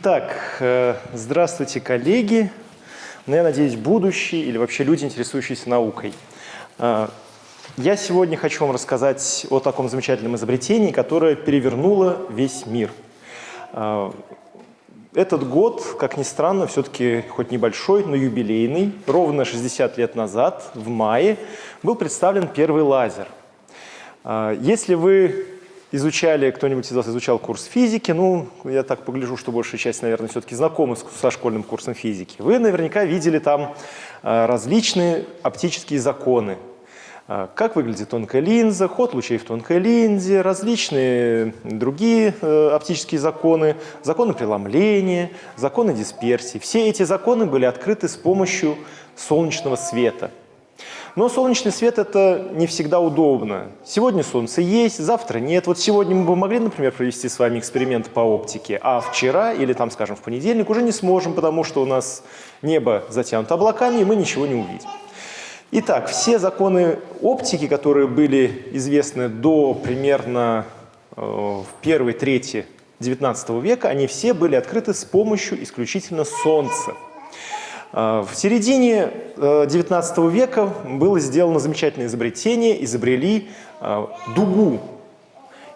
Итак, э, здравствуйте, коллеги. Ну, я надеюсь, будущие или вообще люди, интересующиеся наукой. Э, я сегодня хочу вам рассказать о таком замечательном изобретении, которое перевернуло весь мир. Э, этот год, как ни странно, все-таки хоть небольшой, но юбилейный. Ровно 60 лет назад, в мае, был представлен первый лазер. Если вы изучали, кто-нибудь из вас изучал курс физики, ну, я так погляжу, что большая часть, наверное, все-таки знакомы со школьным курсом физики. Вы наверняка видели там э, различные оптические законы. Э, как выглядит тонкая линза, ход лучей в тонкой линзе, различные другие э, оптические законы, законы преломления, законы дисперсии. Все эти законы были открыты с помощью солнечного света – но солнечный свет – это не всегда удобно. Сегодня солнце есть, завтра нет. Вот сегодня мы бы могли, например, провести с вами эксперимент по оптике, а вчера или, там, скажем, в понедельник уже не сможем, потому что у нас небо затянуто облаками, и мы ничего не увидим. Итак, все законы оптики, которые были известны до примерно э, первой трети XIX века, они все были открыты с помощью исключительно Солнца. А, в середине XIX э, века было сделано замечательное изобретение, изобрели а, дугу,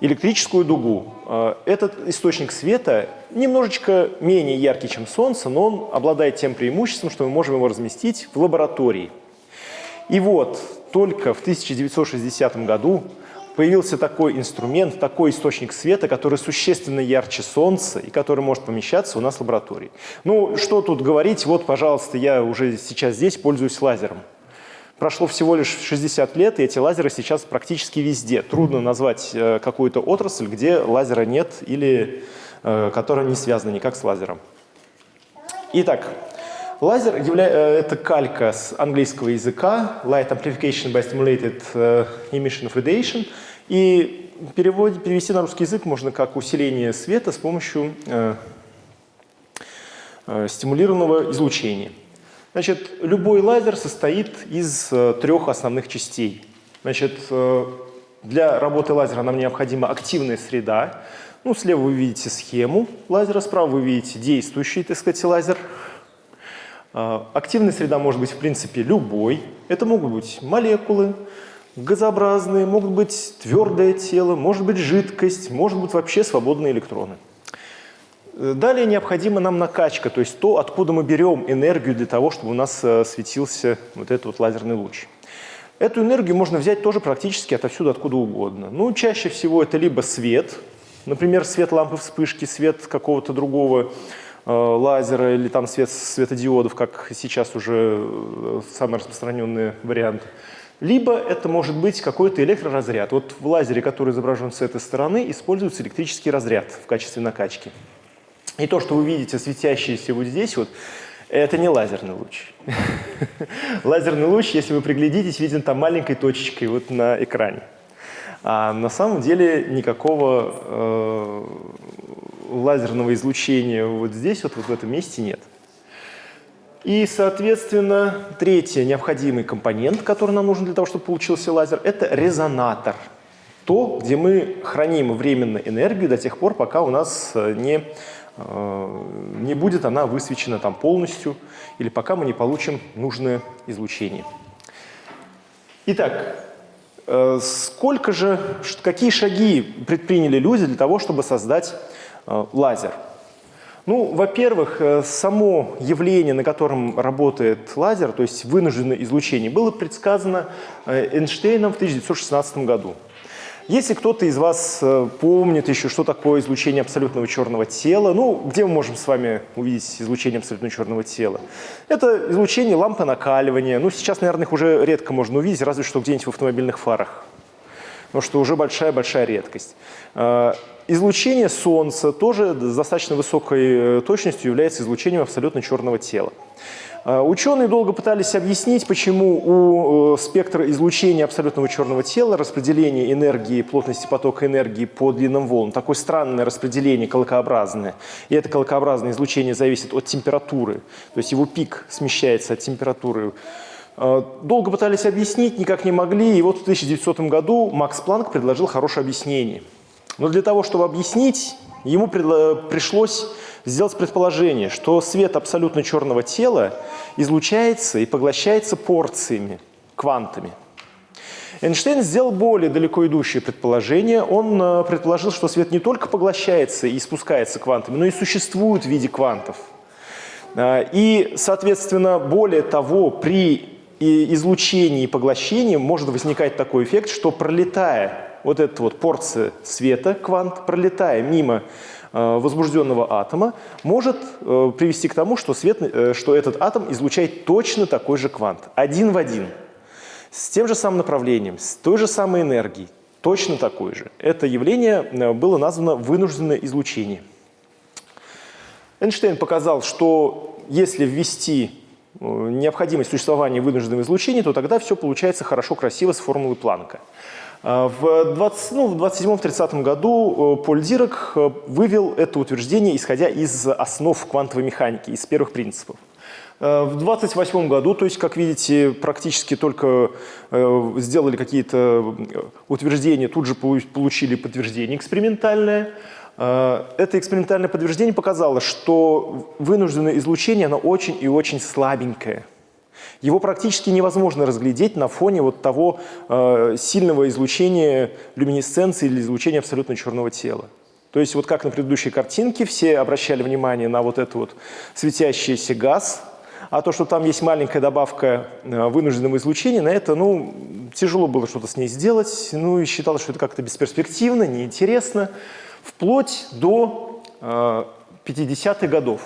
электрическую дугу. А, этот источник света немножечко менее яркий, чем Солнце, но он обладает тем преимуществом, что мы можем его разместить в лаборатории. И вот только в 1960 году появился такой инструмент, такой источник света, который существенно ярче Солнца и который может помещаться у нас в лаборатории. Ну, что тут говорить, вот, пожалуйста, я уже сейчас здесь пользуюсь лазером. Прошло всего лишь 60 лет, и эти лазеры сейчас практически везде. Трудно назвать э, какую-то отрасль, где лазера нет или э, которая не связана никак с лазером. Итак, Лазер. Э, это калька с английского языка, Light Amplification by Stimulated э, Emission of Radiation. И перевод, перевести на русский язык можно как усиление света с помощью э, э, стимулированного излучения. Значит, любой лазер состоит из э, трех основных частей. Значит, э, для работы лазера нам необходима активная среда. Ну, слева вы видите схему лазера, справа вы видите действующий, так сказать, лазер. А, активная среда может быть, в принципе, любой. Это могут быть молекулы, газообразные, могут быть твердое тело, может быть жидкость, может быть вообще свободные электроны. Далее необходима нам накачка, то есть то, откуда мы берем энергию для того, чтобы у нас э, светился вот этот вот лазерный луч. Эту энергию можно взять тоже практически отовсюду, откуда угодно. Ну, чаще всего это либо свет, например, свет лампы вспышки, свет какого-то другого лазера или там свет светодиодов, как сейчас уже э, самый распространенный вариант. Либо это может быть какой-то электроразряд. Вот в лазере, который изображен с этой стороны, используется электрический разряд в качестве накачки. И то, что вы видите светящееся вот здесь, вот, это не лазерный луч. Лазерный луч, если вы приглядитесь, виден там маленькой точечкой вот на экране. А на самом деле никакого э, лазерного излучения вот здесь, вот, вот в этом месте нет. И, соответственно, третий необходимый компонент, который нам нужен для того, чтобы получился лазер, это резонатор. То, где мы храним временно энергию до тех пор, пока у нас э, не, э, не будет она высвечена там полностью, или пока мы не получим нужное излучение. Итак, э, сколько же, какие шаги предприняли люди для того, чтобы создать лазер? Ну, во-первых, э, само явление, на котором работает лазер, то есть вынужденное излучение, было предсказано э, Эйнштейном в 1916 году. Если кто-то из вас помнит еще, что такое излучение абсолютного черного тела, ну, где мы можем с вами увидеть излучение абсолютного черного тела? Это излучение лампы накаливания. Ну, сейчас, наверное, их уже редко можно увидеть, разве что где-нибудь в автомобильных фарах. Потому что уже большая-большая редкость. Излучение Солнца тоже с достаточно высокой э, точностью является излучением абсолютно черного тела. Э, ученые долго пытались объяснить, почему у э, спектра излучения абсолютного черного тела распределение энергии, плотности потока энергии по длинным волнам, такое странное распределение, колокообразное. И это колокообразное излучение зависит от температуры, то есть его пик смещается от температуры. Долго пытались объяснить, никак не могли, и вот в 1900 году Макс Планк предложил хорошее объяснение – но для того, чтобы объяснить ему пришлось сделать предположение, что свет абсолютно черного тела излучается и поглощается порциями, квантами. Эйнштейн сделал более далеко идущее предположение. Он э, предположил, что свет не только поглощается и спускается квантами, но и существует в виде квантов. Э, и, соответственно, более того, при излучении и поглощении может возникать такой эффект, что пролетая вот эта вот порция света, квант, пролетая мимо э, возбужденного атома, может привести к тому, что, свет, что этот атом излучает точно такой же квант, один в один – с тем же самым направлением, с той же самой энергией, точно такой же. Это явление э, было названо вынужденное излучение. Эйнштейн показал, что если ввести э, необходимость существования вынужденного излучения, то тогда все получается хорошо, красиво с формулой Планка. Э, в, 20, ну, в 27-30 году Поль Дирак вывел это утверждение, исходя из основ квантовой механики, из первых принципов. Э, в 28 году, то есть, как видите, практически только э, сделали какие-то э, утверждения, тут же получили подтверждение экспериментальное. Это экспериментальное подтверждение показало, что вынужденное излучение, оно очень и очень слабенькое. Его практически невозможно разглядеть на фоне вот того э, сильного излучения люминесценции или излучения абсолютно черного тела. То есть вот как на предыдущей картинке все обращали внимание на вот этот вот светящийся газ, а то, что там есть маленькая добавка э, вынужденного излучения, на это, ну, тяжело было что-то с ней сделать, ну, и считалось, что это как-то бесперспективно, неинтересно, вплоть до э, 50-х годов.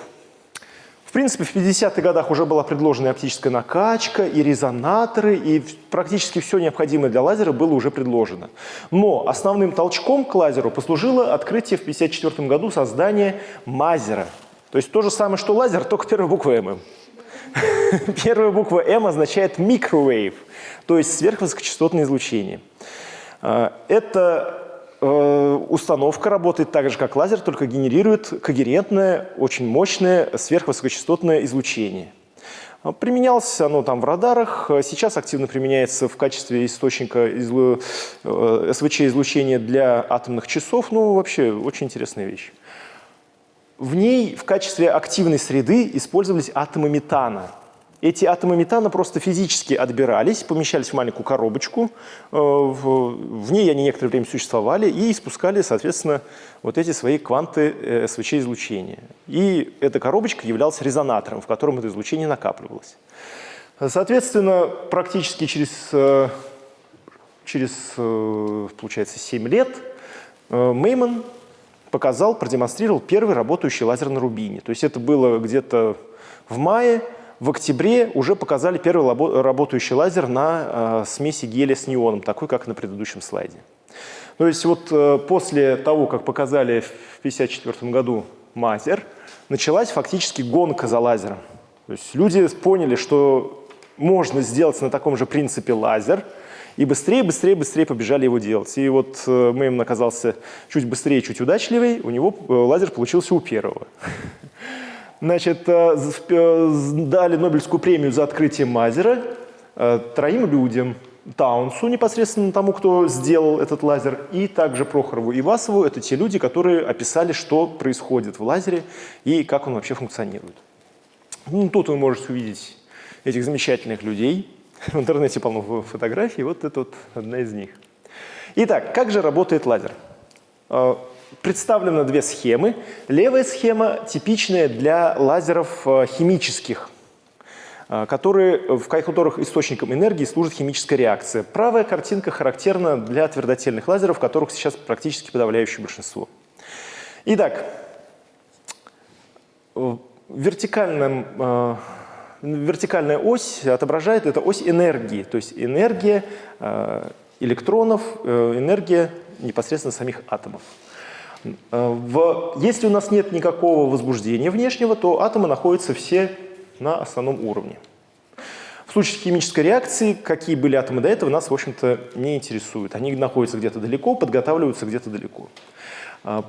В принципе, в 50-х годах уже была предложена оптическая накачка, и резонаторы, и практически все необходимое для лазера было уже предложено. Но основным толчком к лазеру послужило открытие в 1954 году создания мазера. То есть то же самое, что лазер, только первая буква «М». Первая буква М означает microwave, то есть сверхвысокочастотное излучение. Э, установка работает так же, как лазер, только генерирует когерентное, очень мощное сверхвысокочастотное излучение. А, применялось оно там в радарах, сейчас активно применяется в качестве источника излу... Э, СВЧ-излучения для атомных часов. Ну, вообще, очень интересная вещь. В ней в качестве активной среды использовались атомы метана. Эти атомы метана просто физически отбирались, помещались в маленькую коробочку, э, в ней они некоторое время существовали и испускали, соответственно, вот эти свои кванты э, СВЧ-излучения. И эта коробочка являлась резонатором, в котором это излучение накапливалось. Соответственно, практически через, э, через получается, 7 лет Мейман показал, продемонстрировал первый работающий лазер на рубине. То есть это было где-то в мае, в октябре уже показали первый работающий лазер на э, смеси гелия с неоном, такой, как на предыдущем слайде. То есть вот э, после того, как показали в 1954 году мазер, началась фактически гонка за лазером. То есть люди поняли, что можно сделать на таком же принципе лазер – и быстрее, быстрее, быстрее побежали его делать. И вот э, Мэймон оказался чуть быстрее, чуть удачливее, у него э, лазер получился у первого. Значит, э, дали Нобелевскую премию за открытие мазера троим людям. Таунсу, непосредственно тому, кто сделал этот лазер, и также Прохорову и Васову. Это те люди, которые описали, что происходит в лазере и как он вообще функционирует. Ну, тут вы можете увидеть этих замечательных людей. В интернете полно фотографий, вот это вот одна из них. Итак, как же работает лазер? Представлены две схемы. Левая схема типичная для лазеров а, химических, а, которые, в которых источником энергии служит химическая реакция. Правая картинка характерна для твердотельных лазеров, которых сейчас практически подавляющее большинство. Итак, в вертикальном вертикальная ось отображает это ось энергии, то есть энергия э, электронов, э, энергия непосредственно самих атомов. Э, в, если у нас нет никакого возбуждения внешнего, то атомы находятся все на основном уровне. В случае химической реакции, какие были атомы до этого, нас, в общем-то, не интересуют. Они находятся где-то далеко, подготавливаются где-то далеко.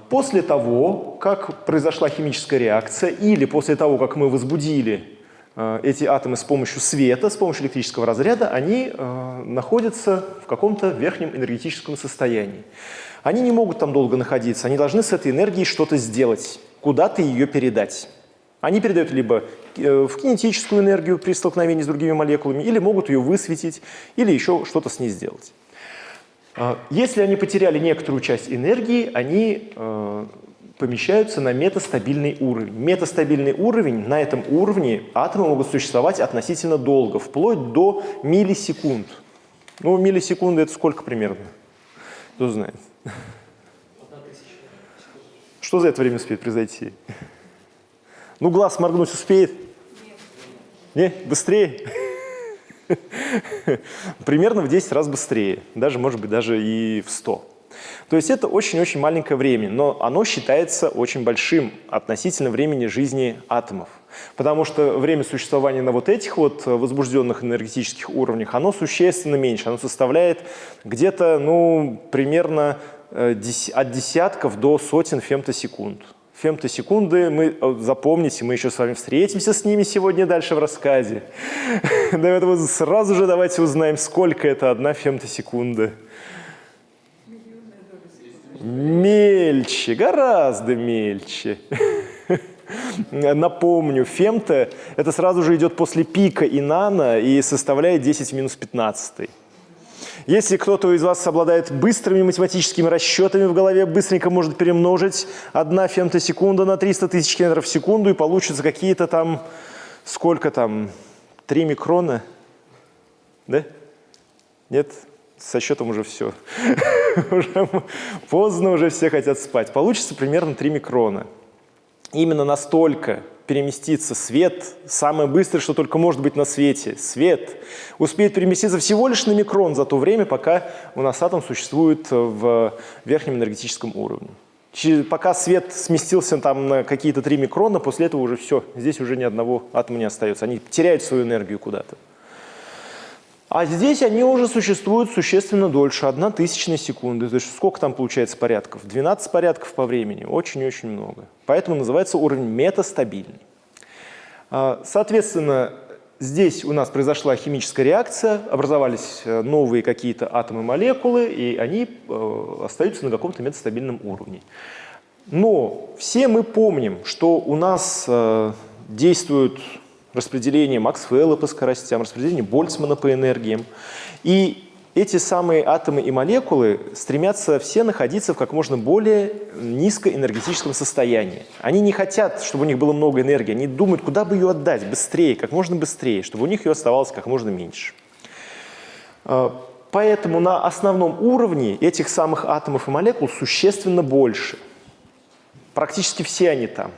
После того, как произошла химическая реакция, или после того, как мы возбудили э, эти атомы с помощью света, с помощью электрического разряда, они э, находятся в каком-то верхнем энергетическом состоянии. Они не могут там долго находиться, они должны с этой энергией что-то сделать, куда-то ее передать. Они передают либо э, в кинетическую энергию при столкновении с другими молекулами, или могут ее высветить, или еще что-то с ней сделать. А, если они потеряли некоторую часть энергии, они э, помещаются на метастабильный уровень. Метастабильный уровень, на этом уровне атомы могут существовать относительно долго, вплоть до миллисекунд. Ну, миллисекунды это сколько примерно? Кто знает? Что за это время успеет произойти? Ну, глаз моргнуть успеет? Нет. Не? Быстрее? Примерно в 10 раз быстрее, даже, может быть, даже и в 100. То есть это очень-очень маленькое время, но оно считается очень большим относительно времени жизни атомов. Потому что время существования на вот этих вот возбужденных энергетических уровнях, оно существенно меньше. Оно составляет где-то, ну, примерно э, от десятков до сотен фемтосекунд фемтосекунды, мы, запомните, мы еще с вами встретимся с ними сегодня дальше в рассказе. Поэтому сразу же давайте узнаем, сколько это одна фемтосекунда. Мельче, гораздо мельче. Напомню, фемто – это сразу же идет после пика и нано и составляет 10 в минус 15. Если кто-то из вас обладает быстрыми математическими расчетами в голове, быстренько может перемножить 1 фемтосекунда на 300 тысяч километров в секунду, и получится какие-то там, сколько там, 3 микрона? Да? Нет? Со счетом уже все. уже поздно, уже все хотят спать. Получится примерно 3 микрона. Именно настолько переместиться свет, самое быстрое, что только может быть на свете, свет, успеет переместиться всего лишь на микрон за то время, пока у нас атом существует в верхнем энергетическом уровне. Пока свет сместился там на какие-то 3 микрона, после этого уже все, здесь уже ни одного атома не остается. Они теряют свою энергию куда-то. А здесь они уже существуют существенно дольше, одна тысячная секунды. То есть сколько там получается порядков? 12 порядков по времени, очень-очень много. Поэтому называется уровень метастабильный. А, соответственно, здесь у нас произошла химическая реакция, образовались э, новые какие-то атомы-молекулы, и они э, остаются на каком-то метастабильном уровне. Но все мы помним, что у нас э, действуют распределение Максвелла по скоростям, распределение Больцмана по энергиям. И эти самые атомы и молекулы стремятся все находиться в как можно более низкоэнергетическом состоянии. Они не хотят, чтобы у них было много энергии, они думают, куда бы ее отдать быстрее, как можно быстрее, чтобы у них ее оставалось как можно меньше. А, поэтому на основном уровне этих самых атомов и молекул существенно больше. Практически все они там.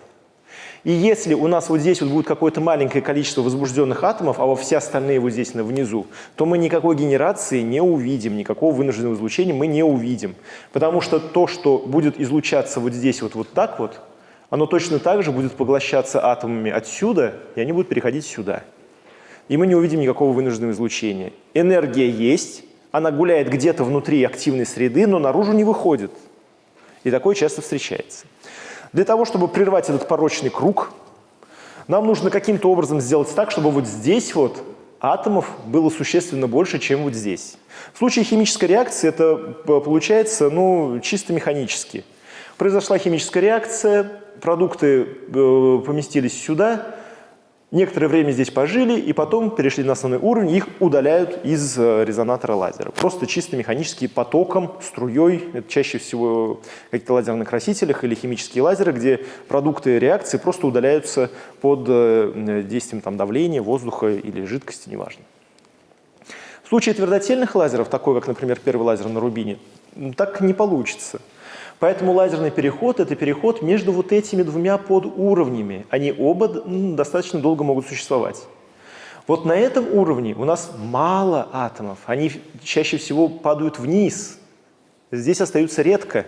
И если у нас вот здесь вот будет какое-то маленькое количество возбужденных атомов, а во все остальные вот здесь внизу, то мы никакой генерации не увидим, никакого вынужденного излучения мы не увидим. Потому что то, что будет излучаться вот здесь вот, вот так вот, оно точно так же будет поглощаться атомами отсюда, и они будут переходить сюда. И мы не увидим никакого вынужденного излучения. Энергия есть, она гуляет где-то внутри активной среды, но наружу не выходит. И такое часто встречается. Для того, чтобы прервать этот порочный круг, нам нужно каким-то образом сделать так, чтобы вот здесь вот атомов было существенно больше, чем вот здесь. В случае химической реакции это получается ну, чисто механически. Произошла химическая реакция, продукты э, поместились сюда, Некоторое время здесь пожили и потом перешли на основной уровень, их удаляют из э, резонатора лазера. Просто чисто механически потоком, струей, это чаще всего какие-то лазерные красителях или химические лазеры, где продукты реакции просто удаляются под э, действием там, давления, воздуха или жидкости, неважно. В случае твердотельных лазеров, такой как, например, первый лазер на рубине, так не получится. Поэтому лазерный переход – это переход между вот этими двумя подуровнями. Они оба достаточно долго могут существовать. Вот на этом уровне у нас мало атомов. Они чаще всего падают вниз. Здесь остаются редко.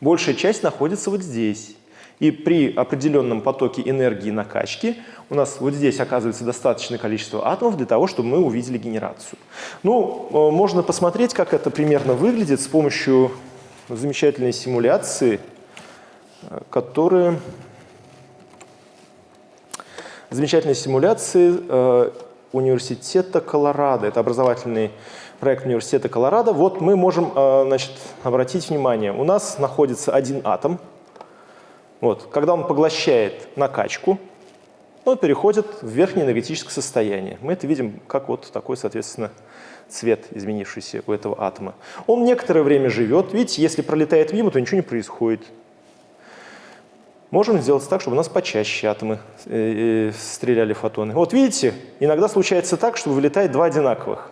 Большая часть находится вот здесь. И при определенном потоке энергии накачки у нас вот здесь оказывается достаточное количество атомов для того, чтобы мы увидели генерацию. Ну, э, можно посмотреть, как это примерно выглядит с помощью замечательные симуляции, которые замечательной симуляции э, университета Колорадо. Это образовательный проект университета Колорадо. Вот мы можем э, значит, обратить внимание, у нас находится один атом. Вот, когда он поглощает накачку, он переходит в верхнее энергетическое состояние. Мы это видим как вот такой, соответственно, цвет, изменившийся у этого атома. Он некоторое время живет. Видите, если пролетает мимо, то ничего не происходит. Можем сделать так, чтобы у нас почаще атомы э, э, стреляли фотоны. Вот видите, иногда случается так, что вылетает два одинаковых.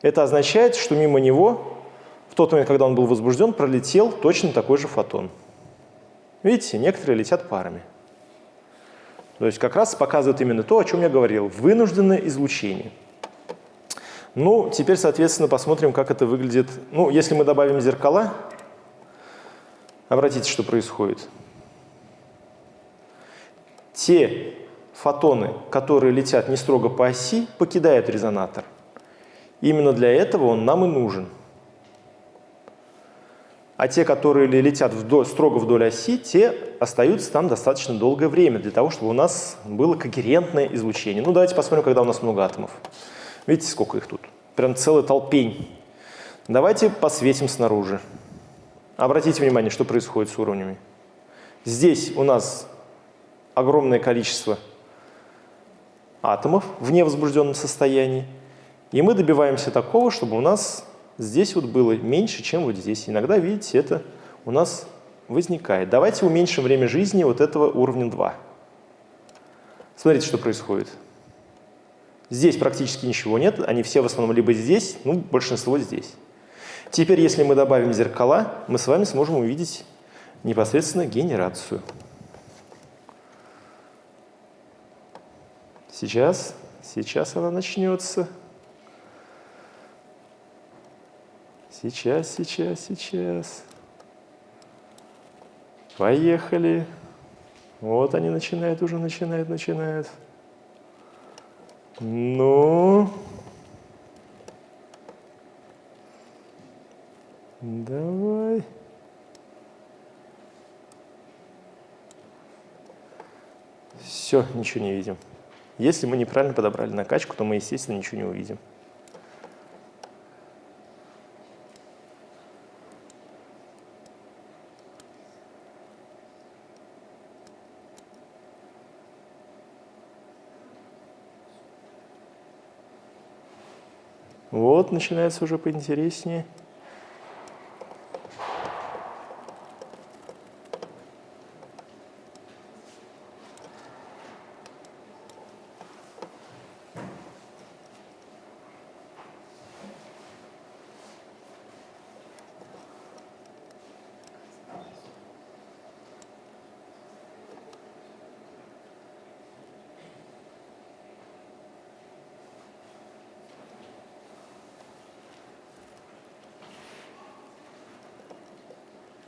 Это означает, что мимо него в тот момент, когда он был возбужден, пролетел точно такой же фотон. Видите, некоторые летят парами. То есть как раз показывает именно то, о чем я говорил, вынужденное излучение. Ну, теперь, соответственно, посмотрим, как это выглядит. Ну, если мы добавим зеркала, обратите, что происходит. Те фотоны, которые летят не строго по оси, покидают резонатор. Именно для этого он нам и нужен. А те, которые летят вдоль, строго вдоль оси, те остаются там достаточно долгое время для того, чтобы у нас было когерентное излучение. Ну, давайте посмотрим, когда у нас много атомов. Видите, сколько их тут? Прям целый толпень. Давайте посветим снаружи. Обратите внимание, что происходит с уровнями. Здесь у нас огромное количество атомов в невозбужденном состоянии. И мы добиваемся такого, чтобы у нас здесь вот было меньше, чем вот здесь. Иногда, видите, это у нас возникает. Давайте уменьшим время жизни вот этого уровня 2. Смотрите, что происходит. Здесь практически ничего нет, они все в основном либо здесь, ну, большинство здесь. Теперь, если мы добавим зеркала, мы с вами сможем увидеть непосредственно генерацию. Сейчас, сейчас она начнется. Сейчас, сейчас, сейчас. Поехали. Вот они начинают, уже начинают, начинают. Ну. Давай. Все, ничего не видим. Если мы неправильно подобрали накачку, то мы, естественно, ничего не увидим. Вот начинается уже поинтереснее.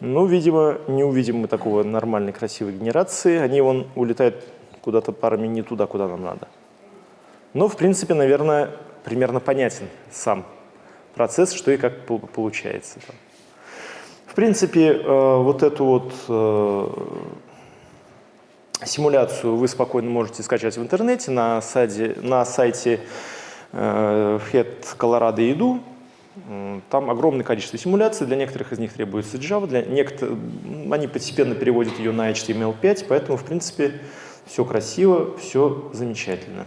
Ну, видимо, не увидим мы такого нормальной красивой генерации. Они вон улетают куда-то парами не туда, куда нам надо. Но, в принципе, наверное, примерно понятен сам процесс, что и как получается. В принципе, э, вот эту вот э, симуляцию вы спокойно можете скачать в интернете на сайте, на сайте э, Head Colorado. Там огромное количество симуляций, для некоторых из них требуется Java, для некоторых, они постепенно переводят ее на HTML5, поэтому, в принципе, все красиво, все замечательно.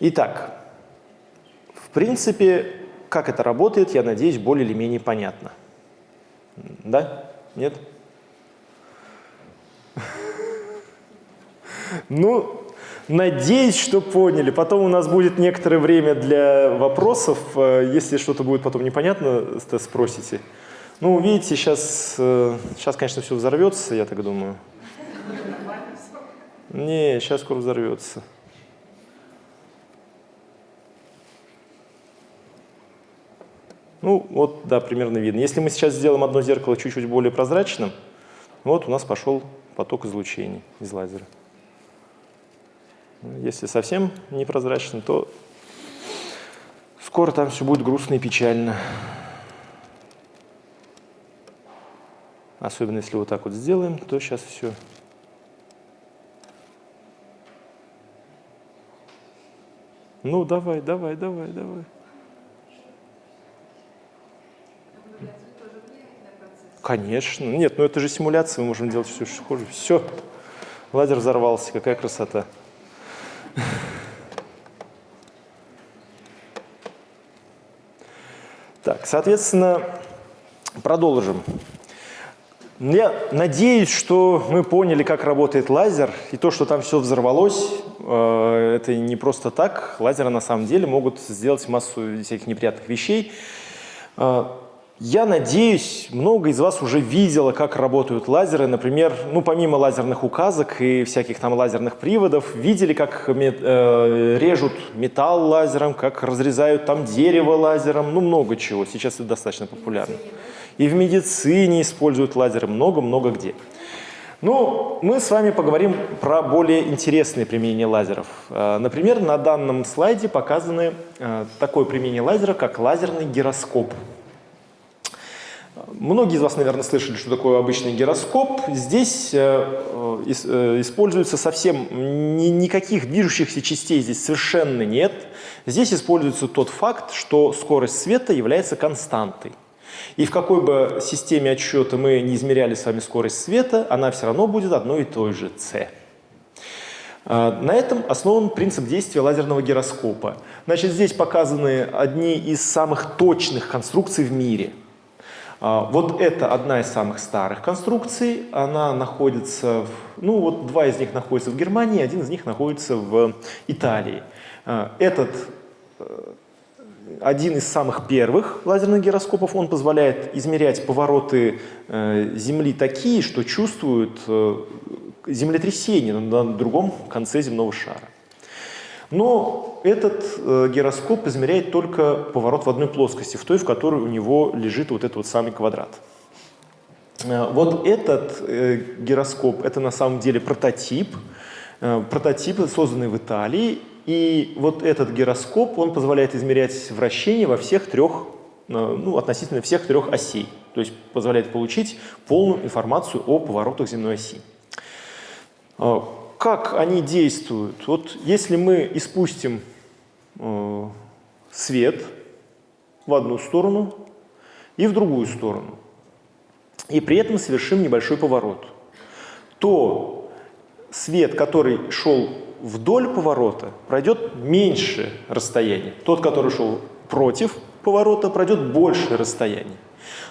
Итак, в принципе, как это работает, я надеюсь, более или менее понятно. Да? Нет? Ну, Надеюсь, что поняли. Потом у нас будет некоторое время для вопросов. Э, если что-то будет потом непонятно, спросите. Ну, видите, сейчас, сейчас, конечно, все взорвется, я так думаю. Не, сейчас скоро взорвется. Ну, вот, да, примерно видно. Если мы сейчас сделаем одно зеркало чуть-чуть более прозрачным, вот у нас пошел поток излучений из лазера. Если совсем непрозрачно, то скоро там все будет грустно и печально. Особенно если вот так вот сделаем, то сейчас все. Ну, давай, давай, давай, давай. Конечно. Нет, ну это же симуляция, мы можем делать все, что хочешь. Все, лазер взорвался, какая красота. Так, соответственно, продолжим. Я надеюсь, что мы поняли, как работает лазер, и то, что там все взорвалось, э, это не просто так. Лазеры на самом деле могут сделать массу всяких неприятных вещей. Я надеюсь, много из вас уже видело, как работают лазеры. Например, ну, помимо лазерных указок и всяких там лазерных приводов, видели, как э, режут металл лазером, как разрезают там дерево лазером, ну, много чего. Сейчас это достаточно популярно. И в медицине используют лазеры много-много где. Ну, мы с вами поговорим про более интересные применения лазеров. Э, например, на данном слайде показаны э, такое применение лазера, как лазерный гироскоп. Многие из вас, наверное, слышали, что такое обычный гироскоп. Здесь э, э, используется совсем ни, никаких движущихся частей здесь совершенно нет. Здесь используется тот факт, что скорость света является константой. И в какой бы системе отсчета мы не измеряли с вами скорость света, она все равно будет одной и той же c. Э, на этом основан принцип действия лазерного гироскопа. Значит, здесь показаны одни из самых точных конструкций в мире – вот это одна из самых старых конструкций. Она находится, в, ну вот два из них находятся в Германии, один из них находится в Италии. А, этот э, один из самых первых лазерных гироскопов, он позволяет измерять повороты э, Земли такие, что чувствуют э, землетрясение на другом конце земного шара. Но этот э, гироскоп измеряет только поворот в одной плоскости, в той, в которой у него лежит вот этот вот самый квадрат. Э, вот этот э, гироскоп – это на самом деле прототип, э, прототип, созданный в Италии. И вот этот гироскоп, он позволяет измерять вращение во всех трех, э, ну, относительно всех трех осей. То есть позволяет получить полную информацию о поворотах земной оси. Как они действуют? Вот если мы испустим э, свет в одну сторону и в другую сторону, и при этом совершим небольшой поворот, то свет, который шел вдоль поворота, пройдет меньше расстояние. Тот, который шел против поворота, пройдет больше расстояние.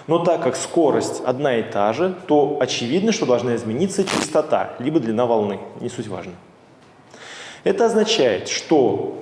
Но так как скорость одна и та же, то очевидно, что должна измениться частота, либо длина волны, не суть важно. Это означает, что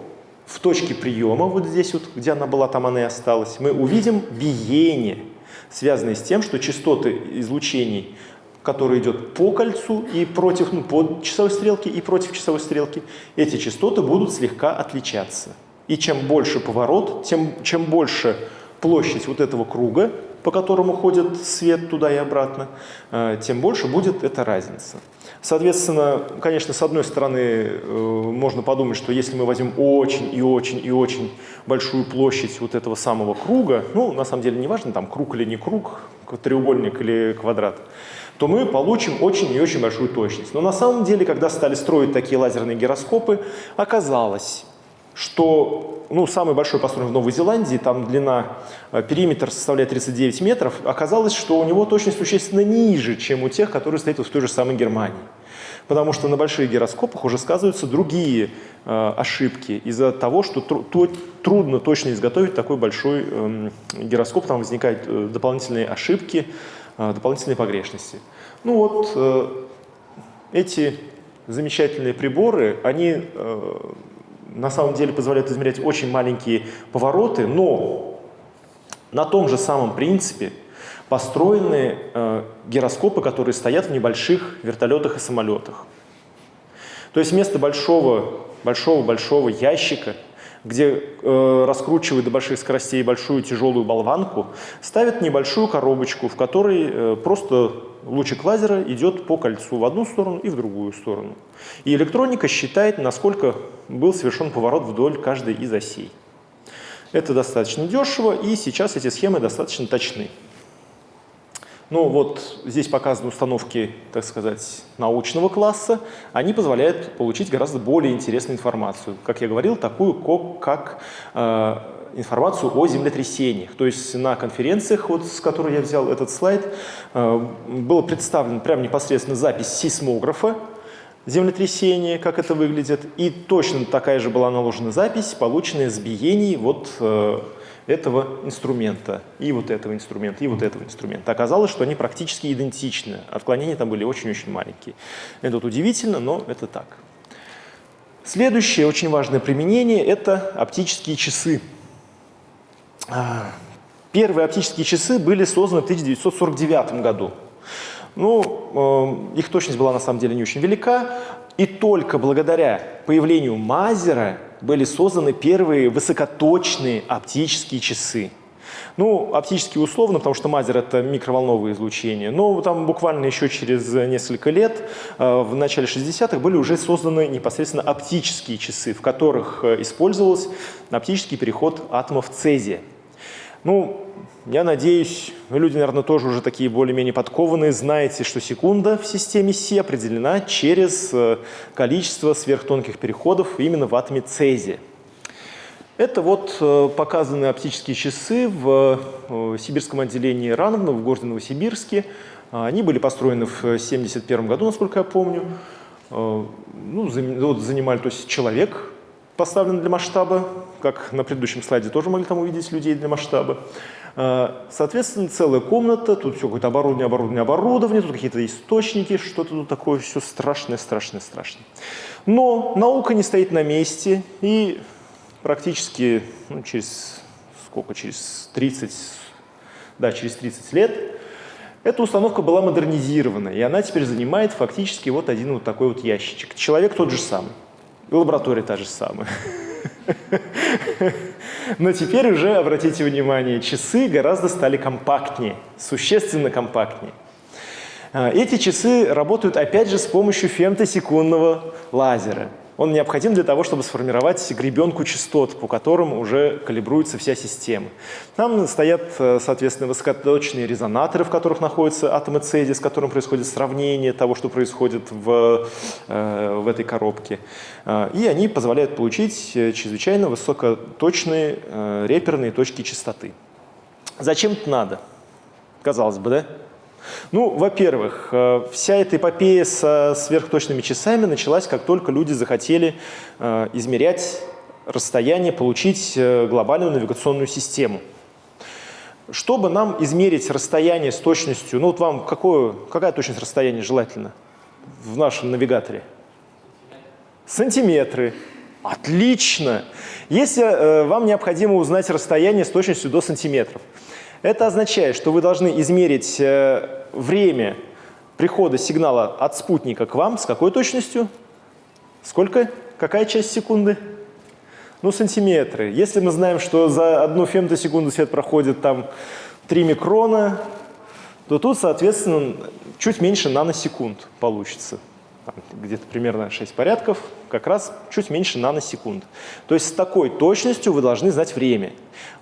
в точке приема, вот здесь вот, где она была, там она и осталась, мы увидим биение, связанное с тем, что частоты излучений, которые идет по кольцу и против, ну, по часовой стрелке и против часовой стрелки, эти частоты будут слегка отличаться. И чем больше поворот, тем, чем больше площадь вот этого круга, по которому ходит свет туда и обратно, э, тем больше будет эта разница. Соответственно, конечно, с одной стороны, э, можно подумать, что если мы возьмем очень и очень и очень большую площадь вот этого самого круга, ну, на самом деле, не важно, там, круг или не круг, треугольник или квадрат, то мы получим очень и очень большую точность. Но на самом деле, когда стали строить такие лазерные гироскопы, оказалось, что ну, самый большой построен в Новой Зеландии, там длина, э, периметр составляет 39 метров, оказалось, что у него точность существенно ниже, чем у тех, которые стоят в той же самой Германии. Потому что на больших гироскопах уже сказываются другие э, ошибки из-за того, что тру то, трудно точно изготовить такой большой э, гироскоп, там возникают э, дополнительные ошибки, э, дополнительные погрешности. Ну вот э, эти замечательные приборы, они э, на самом деле позволяют измерять очень маленькие повороты, но на том же самом принципе построены э, гироскопы, которые стоят в небольших вертолетах и самолетах. То есть вместо большого, большого, большого ящика, где э, раскручивают до больших скоростей большую тяжелую болванку, ставят небольшую коробочку, в которой э, просто лучик лазера идет по кольцу в одну сторону и в другую сторону. И электроника считает, насколько был совершен поворот вдоль каждой из осей. Это достаточно дешево, и сейчас эти схемы достаточно точны. Ну вот здесь показаны установки, так сказать, научного класса. Они позволяют получить гораздо более интересную информацию. Как я говорил, такую, как э, информацию о землетрясениях. То есть на конференциях, вот, с которой я взял этот слайд, э, было представлено прямо непосредственно запись сейсмографа землетрясения, как это выглядит, и точно такая же была наложена запись, полученная с биений вот э, этого инструмента, и вот этого инструмента, и вот этого инструмента. Оказалось, что они практически идентичны. Отклонения там были очень-очень маленькие. Это вот удивительно, но это так. Следующее очень важное применение – это оптические часы. А, первые оптические часы были созданы в 1949 году. Ну, э, их точность была на самом деле не очень велика, и только благодаря появлению Мазера были созданы первые высокоточные оптические часы. Ну, оптические условно, потому что мазер — это микроволновое излучение. Но там буквально еще через несколько лет, э, в начале 60-х, были уже созданы непосредственно оптические часы, в которых э, использовался оптический переход атомов цезия. Ну, я надеюсь, вы люди, наверное, тоже уже такие более-менее подкованные, знаете, что секунда в системе Си определена через э, количество сверхтонких переходов именно в атоме цезия. Это вот э, показаны оптические часы в э, сибирском отделении РАНовна в городе Новосибирске. Они были построены в 1971 году, насколько я помню. Ну, вот занимали, то есть человек поставлен для масштаба, как на предыдущем слайде тоже могли там увидеть людей для масштаба. А, соответственно, целая комната, тут все какое-то оборудование, оборудование, оборудование, тут какие-то источники, что-то тут такое все страшное, страшное, страшное. Но наука не стоит на месте, и практически ну, через сколько, через 30, да, через 30 лет эта установка была модернизирована, и она теперь занимает фактически вот один вот такой вот ящичек. Человек тот же самый, и лаборатория та же самая. Но теперь уже, обратите внимание, часы гораздо стали компактнее, существенно компактнее. А, эти часы работают опять же с помощью фемтосекундного лазера. Он необходим для того, чтобы сформировать гребенку частот, по которым уже калибруется вся система. Там стоят, э, соответственно, высокоточные резонаторы, в которых находятся атомы цезия, с которым происходит сравнение того, что происходит в, э, в этой коробке. Э, и они позволяют получить чрезвычайно высокоточные реперные точки частоты. Зачем это надо? Казалось бы, да? Ну, во-первых, э, вся эта эпопея со сверхточными часами началась, как только люди захотели э, измерять расстояние, получить э, глобальную навигационную систему. Чтобы нам измерить расстояние с точностью, ну вот вам какое, какая точность расстояния желательно в нашем навигаторе? Сантиметры. Отлично! Если э, вам необходимо узнать расстояние с точностью до сантиметров, это означает, что вы должны измерить время прихода сигнала от спутника к вам с какой точностью? Сколько? Какая часть секунды? Ну, сантиметры. Если мы знаем, что за одну фемтосекунду свет проходит там 3 микрона, то тут, соответственно, чуть меньше наносекунд получится где-то примерно 6 порядков, как раз чуть меньше наносекунд. То есть с такой точностью вы должны знать время.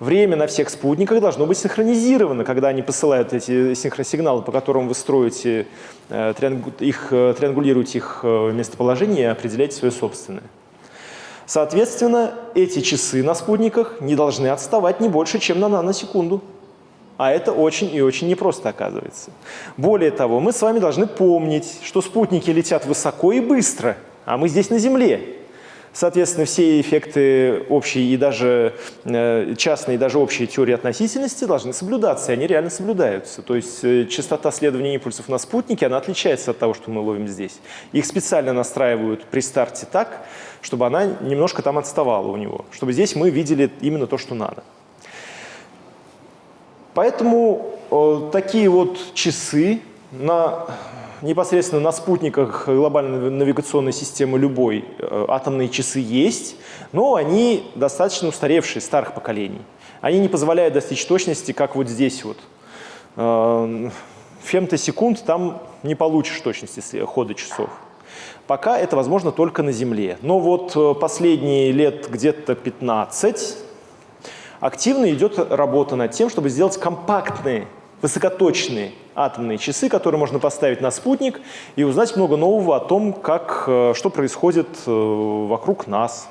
Время на всех спутниках должно быть синхронизировано, когда они посылают эти синхросигналы, по которым вы строите, э, их, э, триангулируете их э, местоположение и определяете свое собственное. Соответственно, эти часы на спутниках не должны отставать не больше, чем на наносекунду. А это очень и очень непросто оказывается. Более того, мы с вами должны помнить, что спутники летят высоко и быстро, а мы здесь на Земле. Соответственно, все эффекты общие и даже э, частные, и даже общие теории относительности должны соблюдаться, и они реально соблюдаются. То есть э, частота следования импульсов на спутнике, она отличается от того, что мы ловим здесь. Их специально настраивают при старте так, чтобы она немножко там отставала у него, чтобы здесь мы видели именно то, что надо. Поэтому э, такие вот часы на, непосредственно на спутниках глобальной навигационной системы любой э, атомные часы есть, но они достаточно устаревшие, старых поколений. Они не позволяют достичь точности, как вот здесь вот. Э, фемтосекунд там не получишь точности хода часов. Пока это возможно только на Земле. Но вот э, последние лет где-то 15 активно идет работа над тем, чтобы сделать компактные, высокоточные атомные часы, которые можно поставить на спутник и узнать много нового о том, как, э, что происходит э, вокруг нас,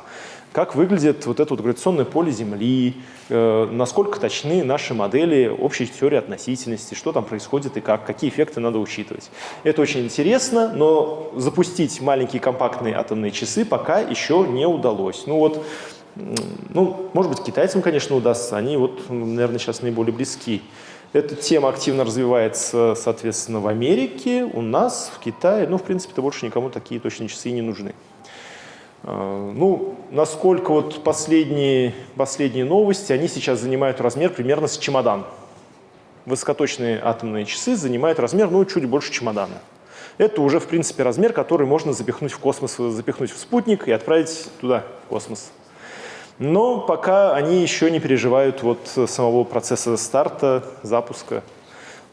как выглядит вот это вот гравитационное поле Земли, э, насколько точны наши модели общей теории относительности, что там происходит и как, какие эффекты надо учитывать. Это очень интересно, но запустить маленькие компактные атомные часы пока еще не удалось. Ну вот, ну, может быть, китайцам, конечно, удастся, они вот, наверное, сейчас наиболее близки. Эта тема активно развивается, соответственно, в Америке, у нас, в Китае. Ну, в принципе-то больше никому такие точные часы не нужны. А, ну, насколько вот последние, последние новости, они сейчас занимают размер примерно с чемодан. Высокоточные атомные часы занимают размер, ну, чуть больше чемодана. Это уже, в принципе, размер, который можно запихнуть в космос, запихнуть в спутник и отправить туда, в космос. Но пока они еще не переживают вот самого процесса старта, запуска.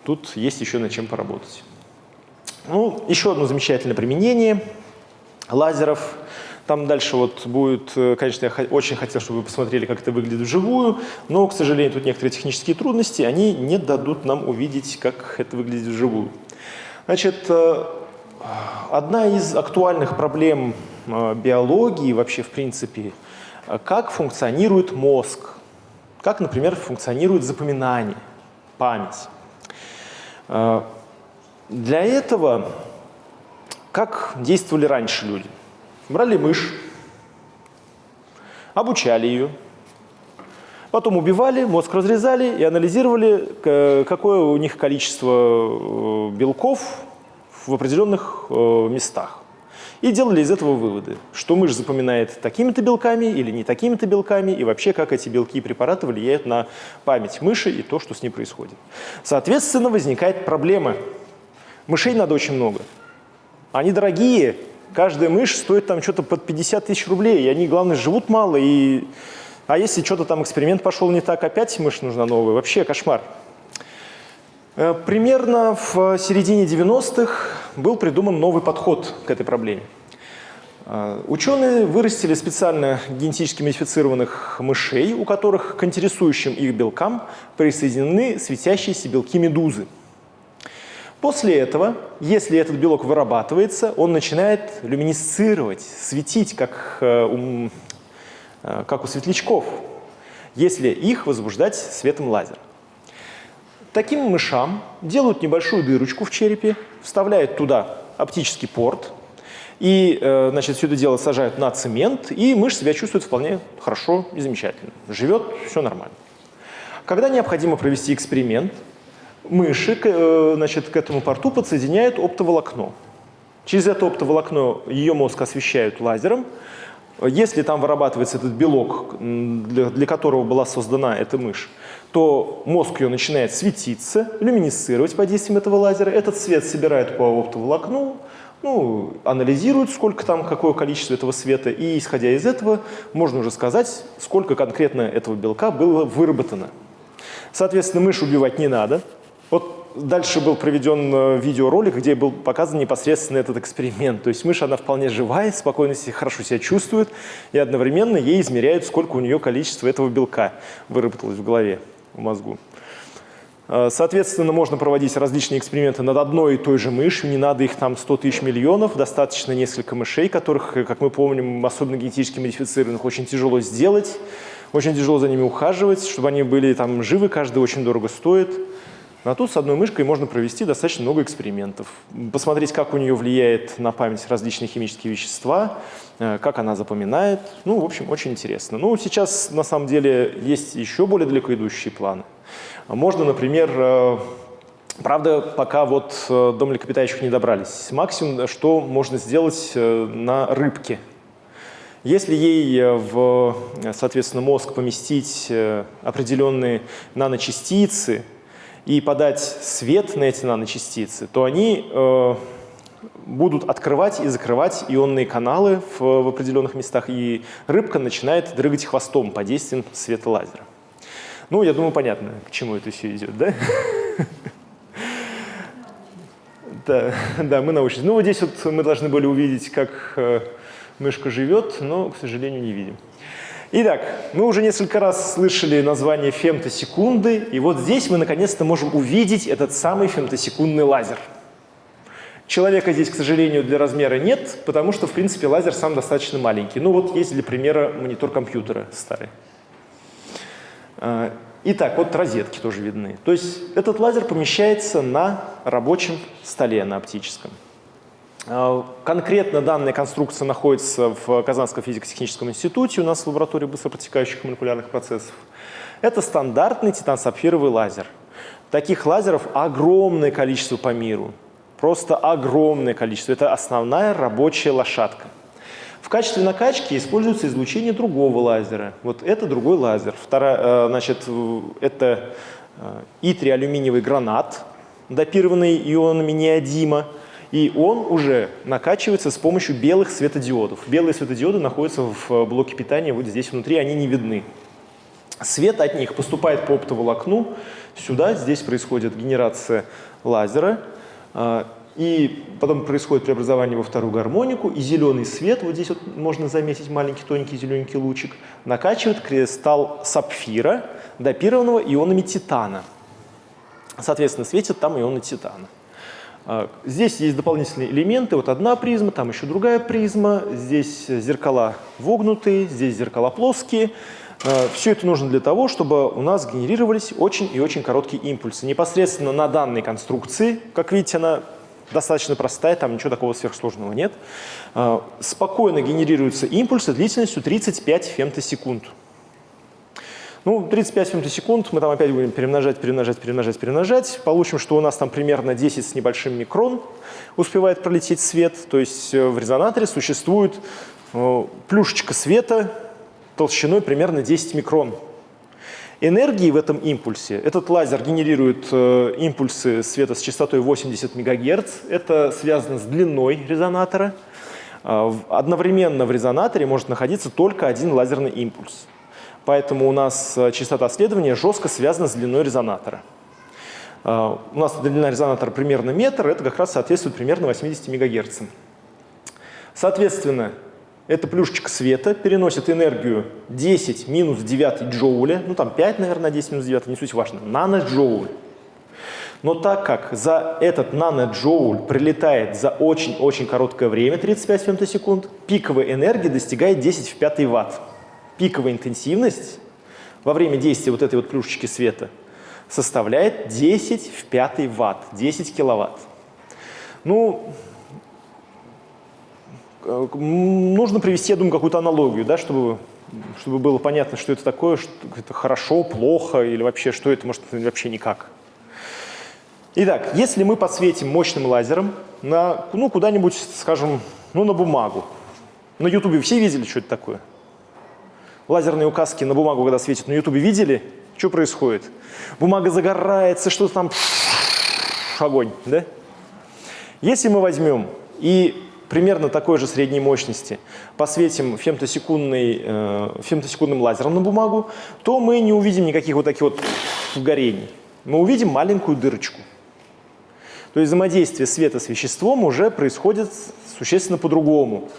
Тут есть еще над чем поработать. Ну, еще одно замечательное применение лазеров там дальше вот будет, э, конечно, я очень хотел, чтобы вы посмотрели, как это выглядит вживую, но, к сожалению, тут некоторые технические трудности, они не дадут нам увидеть, как это выглядит вживую. Значит, э, одна из актуальных проблем э, биологии вообще, в принципе, как функционирует мозг, как, например, функционирует запоминание, память. Для этого как действовали раньше люди – брали мышь, обучали ее, потом убивали, мозг разрезали и анализировали, какое у них количество э, белков в определенных э, местах. И делали из этого выводы, что мышь запоминает такими-то белками или не такими-то белками, и вообще, как эти белки и препараты влияют на память мыши и то, что с ней происходит. Соответственно, возникает проблема. Мышей надо очень много. Они дорогие, Каждая мышь стоит там что-то под 50 тысяч рублей, и они, главное, живут мало. И... А если что-то там эксперимент пошел не так, опять мышь нужна новая. Вообще кошмар. Э, примерно в середине 90-х был придуман новый подход к этой проблеме. Э, ученые вырастили специально генетически модифицированных мышей, у которых к интересующим их белкам присоединены светящиеся белки медузы. После этого, если этот белок вырабатывается, он начинает люминесцировать, светить, как, э, у, э, как у светлячков, если их возбуждать светом лазера. Таким мышам делают небольшую дырочку в черепе, вставляют туда оптический порт, и э, значит, все это дело сажают на цемент, и мышь себя чувствует вполне хорошо и замечательно. Живет, все нормально. Когда необходимо провести эксперимент, мыши э, значит, к этому порту подсоединяют оптоволокно. Через это оптоволокно ее мозг освещают лазером. Если там вырабатывается этот белок, для, для которого была создана эта мышь, то мозг ее начинает светиться, люминесцировать под действием этого лазера. Этот свет собирает по оптоволокну, ну, анализируют, сколько там, какое количество этого света, и исходя из этого можно уже сказать, сколько конкретно этого белка было выработано. Соответственно, мышь убивать не надо, вот дальше был проведен э, видеоролик, где был показан непосредственно этот эксперимент. То есть мышь, она вполне живая, спокойно себя, хорошо себя чувствует, и одновременно ей измеряют, сколько у нее количество этого белка выработалось в голове, в мозгу. Э, соответственно, можно проводить различные эксперименты над одной и той же мышью, не надо их там 100 тысяч миллионов, достаточно несколько мышей, которых, как мы помним, особенно генетически модифицированных, очень тяжело сделать, очень тяжело за ними ухаживать, чтобы они были там живы, каждый очень дорого стоит. А тут с одной мышкой можно провести достаточно много экспериментов, посмотреть, как у нее влияет на память различные химические вещества, э, как она запоминает. Ну, в общем, очень интересно. Ну, сейчас, на самом деле, есть еще более далеко идущие планы. Можно, например, э, Правда, пока вот э, до млекопитающих не добрались. Максимум, что можно сделать на рыбке. Если ей в, соответственно, мозг поместить определенные наночастицы, и подать свет на эти наночастицы, то они э, будут открывать и закрывать ионные каналы в, в определенных местах, и рыбка начинает дрыгать хвостом под действием света лазера. Ну, я думаю, понятно, к чему это все идет, да? Да, да, мы научились. Ну, вот здесь вот мы должны были увидеть, как э, мышка живет, но, к сожалению, не видим. Итак, мы уже несколько раз слышали название фемтосекунды, и вот здесь мы наконец-то можем увидеть этот самый фемтосекундный лазер. Человека здесь, к сожалению, для размера нет, потому что, в принципе, лазер сам достаточно маленький. Ну вот есть для примера монитор компьютера старый. А, итак, вот розетки тоже видны. То есть этот лазер помещается на рабочем столе, на оптическом. А, конкретно данная конструкция находится в Казанском физико-техническом институте, у нас в лаборатории быстропротекающих молекулярных процессов. Это стандартный титан-сапфировый лазер. Таких лазеров огромное количество по миру, просто огромное количество. Это основная рабочая лошадка. В качестве накачки используется излучение другого лазера. Вот это другой лазер. Вторая, э, значит, это э, итри-алюминиевый гранат, допированный ионами неодима и он уже накачивается с помощью белых светодиодов. Белые светодиоды находятся в блоке питания вот здесь внутри, они не видны. Свет от них поступает по оптоволокну сюда, здесь происходит генерация лазера, а, и потом происходит преобразование во вторую гармонику, и зеленый свет, вот здесь вот можно заметить маленький тоненький зелененький лучик, накачивает кристалл сапфира, допированного ионами титана. Соответственно, светит там ионы титана. А, здесь есть дополнительные элементы. Вот одна призма, там еще другая призма. Здесь зеркала вогнутые, здесь зеркала плоские. А, Все это нужно для того, чтобы у нас генерировались очень и очень короткие импульсы. Непосредственно на данной конструкции, как видите, она достаточно простая, там ничего такого сверхсложного нет. А, спокойно генерируются импульсы длительностью 35 фемтосекунд. Ну, 35 фемтосекунд мы там опять будем перемножать, перемножать, перемножать, перемножать. Получим, что у нас там примерно 10 с небольшим микрон успевает пролететь свет. То есть э, в резонаторе существует э, плюшечка света толщиной примерно 10 микрон. Энергии в этом импульсе, этот лазер генерирует э, импульсы света с частотой 80 МГц. Это связано с длиной резонатора. Э, одновременно в резонаторе может находиться только один лазерный импульс. Поэтому у нас э, частота следования жестко связана с длиной резонатора. Э, у нас длина резонатора примерно метр, это как раз соответствует примерно 80 МГц. Соответственно, эта плюшечка света переносит энергию 10 минус 9 джоуля, ну там 5, наверное, 10 минус 9, не суть важно, наноджоуль. Но так как за этот наноджоуль прилетает за очень-очень короткое время, 35 фемтосекунд, пиковая энергия достигает 10 в 5 ватт пиковая интенсивность во время действия вот этой вот плюшечки света составляет 10 в 5 ватт, 10 киловатт. Ну, э, нужно привести, я думаю, какую-то аналогию, да, чтобы, чтобы было понятно, что это такое, что это хорошо, плохо или вообще, что это, может, вообще никак. Итак, если мы подсветим мощным лазером на, ну, куда-нибудь, скажем, ну, на бумагу. На ютубе все видели, что это такое? Лазерные указки на бумагу, когда светят на ютубе, видели? Что происходит? Бумага загорается, что-то там огонь, да? Если мы возьмем и примерно такой же средней мощности посветим фемтосекундный, э, фемтосекундным лазером на бумагу, то мы не увидим никаких вот таких вот горений. Мы увидим маленькую дырочку. То есть взаимодействие света с веществом уже происходит существенно по-другому.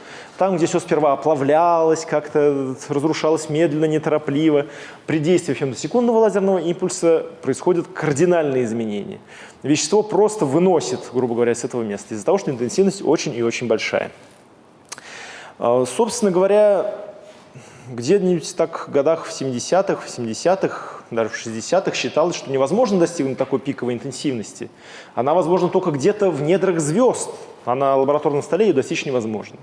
Там, где все сперва оплавлялось, как-то разрушалось медленно, неторопливо, при действии фемтосекундного лазерного импульса происходят кардинальные изменения. Вещество просто выносит, грубо говоря, с этого места, из-за того, что интенсивность очень и очень большая. А, собственно говоря, где-нибудь так в годах в 70-х, в 70-х, даже в 60-х считалось, что невозможно достигнуть такой пиковой интенсивности. Она возможна только где-то в недрах звезд, а на лабораторном столе ее достичь невозможно.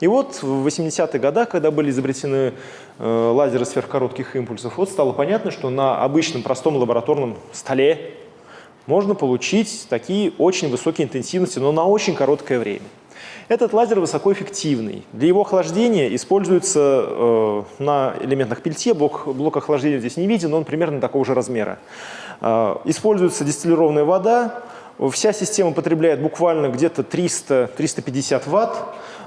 И вот в 80-х годах, когда были изобретены э, лазеры сверхкоротких импульсов, вот стало понятно, что на обычном простом лабораторном столе можно получить такие очень высокие интенсивности, но на очень короткое время. Этот лазер высокоэффективный. Для его охлаждения используется э, на элементах пельте, блок, блок охлаждения здесь не виден, но он примерно такого же размера. Э, используется дистиллированная вода, Вся система потребляет буквально где-то 300-350 ватт.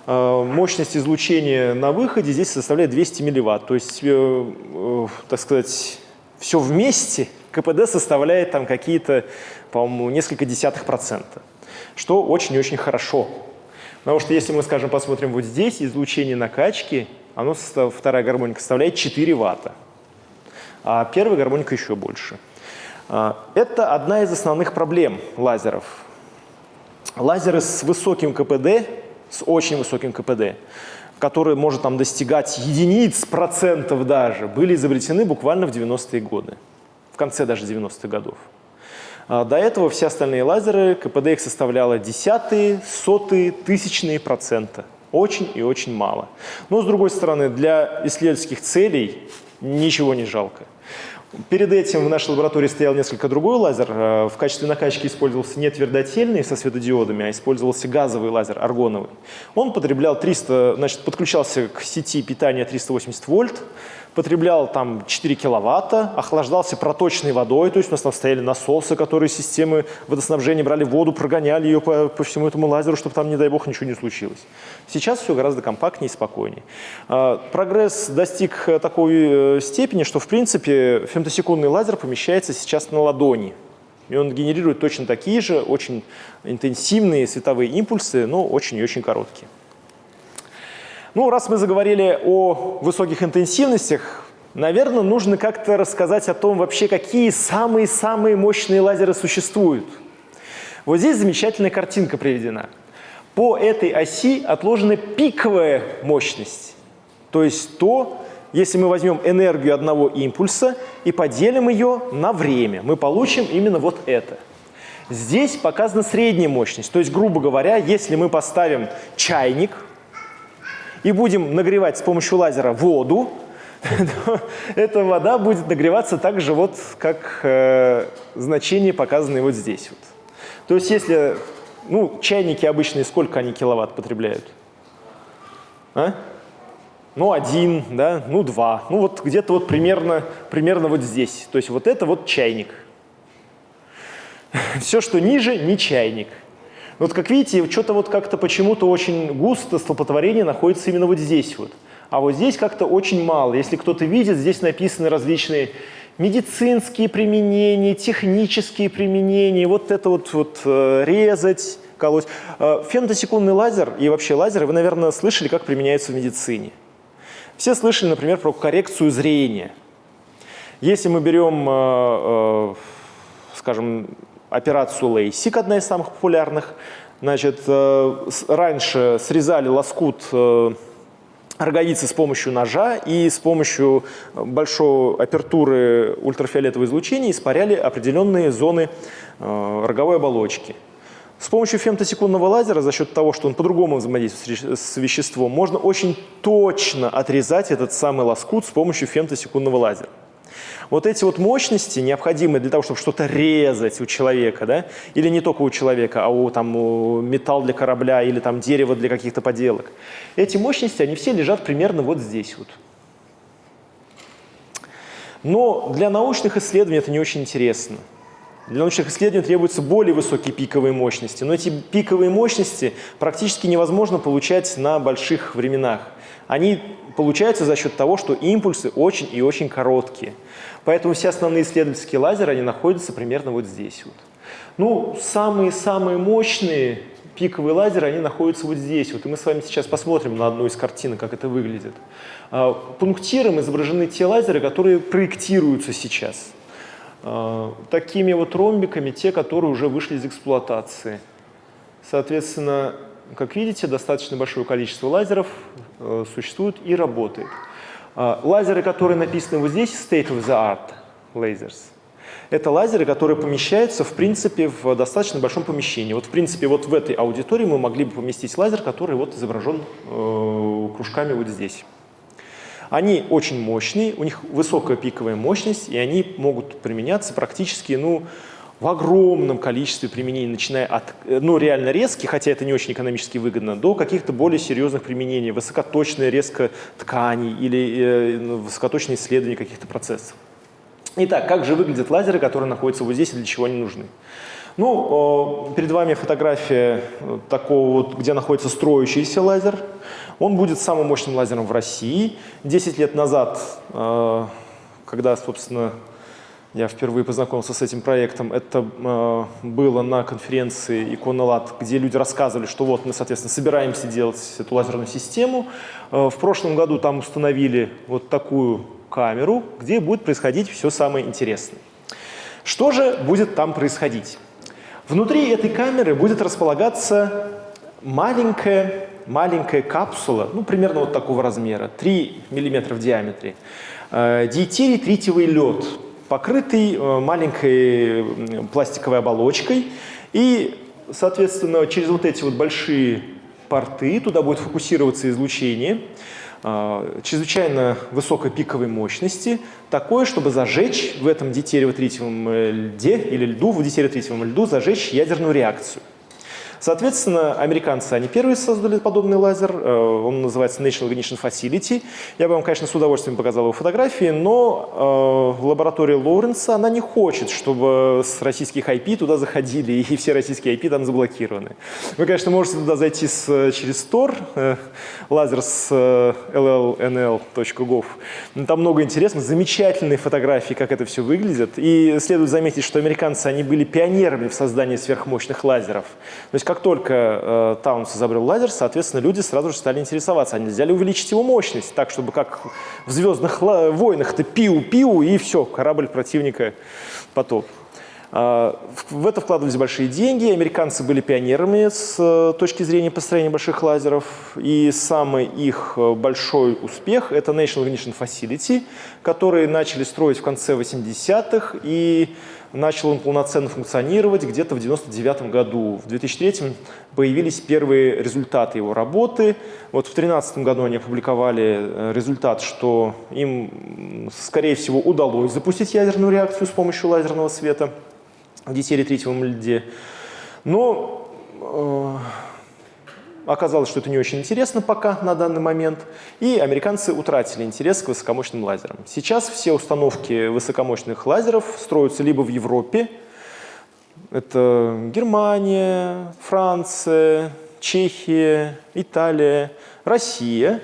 Э, мощность излучения на выходе здесь составляет 200 милливатт. То есть, э, э, так сказать, все вместе КПД составляет там какие-то, по-моему, несколько десятых процента. Что очень-очень хорошо. Потому что если мы, скажем, посмотрим вот здесь, излучение накачки оно, вторая гармоника составляет 4 ватта, а первая гармоника еще больше. А, это одна из основных проблем лазеров. Лазеры с высоким КПД, с очень высоким КПД, который может там достигать единиц процентов даже, были изобретены буквально в 90-е годы, в конце даже 90-х годов. А, до этого все остальные лазеры, КПД их составляло десятые, сотые, тысячные процента. Очень и очень мало. Но, с другой стороны, для исследовательских целей ничего не жалко. Перед этим в нашей лаборатории стоял несколько другой лазер. Э, в качестве накачки использовался не твердотельный со светодиодами, а использовался газовый лазер, аргоновый. Он потреблял 300, значит, подключался к сети питания 380 вольт, потреблял там 4 киловатта, охлаждался проточной водой, то есть у нас там стояли насосы, которые системы водоснабжения брали воду, прогоняли ее по, по всему этому лазеру, чтобы там, не дай бог, ничего не случилось. Сейчас все гораздо компактнее и спокойнее. А, прогресс достиг э, такой э, степени, что, в принципе, фемтосекундный лазер помещается сейчас на ладони. И он генерирует точно такие же, очень интенсивные световые импульсы, но очень и очень короткие. Ну, раз мы заговорили о высоких интенсивностях, наверное, нужно как-то рассказать о том вообще, какие самые-самые мощные лазеры существуют. Вот здесь замечательная картинка приведена. По этой оси отложена пиковая мощность. То есть то, если мы возьмем энергию одного импульса и поделим ее на время, мы получим именно вот это. Здесь показана средняя мощность. То есть, грубо говоря, если мы поставим чайник – и будем нагревать с помощью лазера воду, эта вода будет нагреваться так же, вот, как э, значение, показанное вот здесь. Вот. То есть если, ну, чайники обычные, сколько они киловатт потребляют? А? Ну, один, да, ну, два. Ну, вот где-то вот примерно, примерно вот здесь. То есть вот это вот чайник. Все, что ниже, не чайник. Вот как видите, что-то вот как-то почему-то очень густо столпотворение находится именно вот здесь вот. А вот здесь как-то очень мало. Если кто-то видит, здесь написаны различные медицинские применения, технические применения, вот это вот, вот э, резать, колоть. Э, фемтосекундный лазер и вообще лазеры вы, наверное, слышали, как применяются в медицине. Все слышали, например, про коррекцию зрения. Если мы берем, э, скажем, операцию LASIK, одна из самых популярных. Значит, э, раньше срезали лоскут э, роговицы с помощью ножа и с помощью большой апертуры ультрафиолетового излучения испаряли определенные зоны э, роговой оболочки. С помощью фемтосекундного лазера, за счет того, что он по-другому взаимодействует с веществом, можно очень точно отрезать этот самый лоскут с помощью фемтосекундного лазера. Вот эти вот мощности, необходимые для того, чтобы что-то резать у человека, да, или не только у человека, а у, там, у металл для корабля или там дерево для каких-то поделок, эти мощности, они все лежат примерно вот здесь вот. Но для научных исследований это не очень интересно. Для научных исследований требуются более высокие пиковые мощности, но эти пиковые мощности практически невозможно получать на больших временах. Они получаются за счет того, что импульсы очень и очень короткие. Поэтому все основные исследовательские лазеры, они находятся примерно вот здесь вот. Ну, самые-самые мощные пиковые лазеры, они находятся вот здесь. Вот, и мы с вами сейчас посмотрим на одну из картинок, как это выглядит. А, пунктиром изображены те лазеры, которые проектируются сейчас. А, такими вот ромбиками те, которые уже вышли из эксплуатации. Соответственно, как видите, достаточно большое количество лазеров э, существует и работает. А, лазеры, которые написаны вот здесь, state of the art lasers, это лазеры, которые помещаются, в принципе, в достаточно большом помещении. Вот, в принципе, вот в этой аудитории мы могли бы поместить лазер, который вот изображен э, кружками вот здесь. Они очень мощные, у них высокая пиковая мощность, и они могут применяться практически, ну, в огромном количестве применений, начиная от ну, реально резких, хотя это не очень экономически выгодно, до каких-то более серьезных применений, высокоточная резка тканей или э, ну, высокоточные исследования каких-то процессов. Итак, как же выглядят лазеры, которые находятся вот здесь и для чего они нужны? Ну, перед вами фотография э, такого вот, где находится строящийся лазер. Он будет самым мощным лазером в России. 10 лет назад, э, когда, собственно, я впервые познакомился с этим проектом. Это э, было на конференции Иконолат, где люди рассказывали, что вот мы, соответственно, собираемся делать эту лазерную систему. Э, в прошлом году там установили вот такую камеру, где будет происходить все самое интересное. Что же будет там происходить? Внутри этой камеры будет располагаться маленькая, маленькая капсула, ну, примерно вот такого размера, 3 мм в диаметре, э, диетерий тритиевый лед – покрытый э, маленькой пластиковой оболочкой. И, соответственно, через вот эти вот большие порты туда будет фокусироваться излучение э, чрезвычайно высокой пиковой мощности, такое, чтобы зажечь в этом дитериво-тритиевом льде или льду, в дитериво-тритиевом льду зажечь ядерную реакцию. Соответственно, американцы, они первые создали подобный лазер, э, он называется National Ignition Facility. Я бы вам, конечно, с удовольствием показал его фотографии, но э, лаборатория Лоуренса, она не хочет, чтобы с российских IP туда заходили, и все российские IP там заблокированы. Вы, конечно, можете туда зайти с, через Tor, э, лазер с э, llnl.gov. Там много интересных, замечательные фотографии, как это все выглядит. И следует заметить, что американцы, они были пионерами в создании сверхмощных лазеров. То есть как только э, Таунс изобрел лазер, соответственно, люди сразу же стали интересоваться, а нельзя ли увеличить его мощность, так, чтобы как в «Звездных войнах»-то пиу-пиу, и все, корабль противника потоп. А, в это вкладывались большие деньги, американцы были пионерами с э, точки зрения построения больших лазеров, и самый их э, большой успех – это National Ignition Facility, которые начали строить в конце 80-х, и начал он полноценно функционировать где-то в 99 году. В 2003 появились первые результаты его работы. Вот в 2013 году они опубликовали э, результат, что им, скорее всего, удалось запустить ядерную реакцию с помощью лазерного света в дитере-третьем льде. Но э, оказалось, что это не очень интересно пока на данный момент, и американцы утратили интерес к высокомощным лазерам. Сейчас все установки высокомощных лазеров строятся либо в Европе, это Германия, Франция, Чехия, Италия, Россия,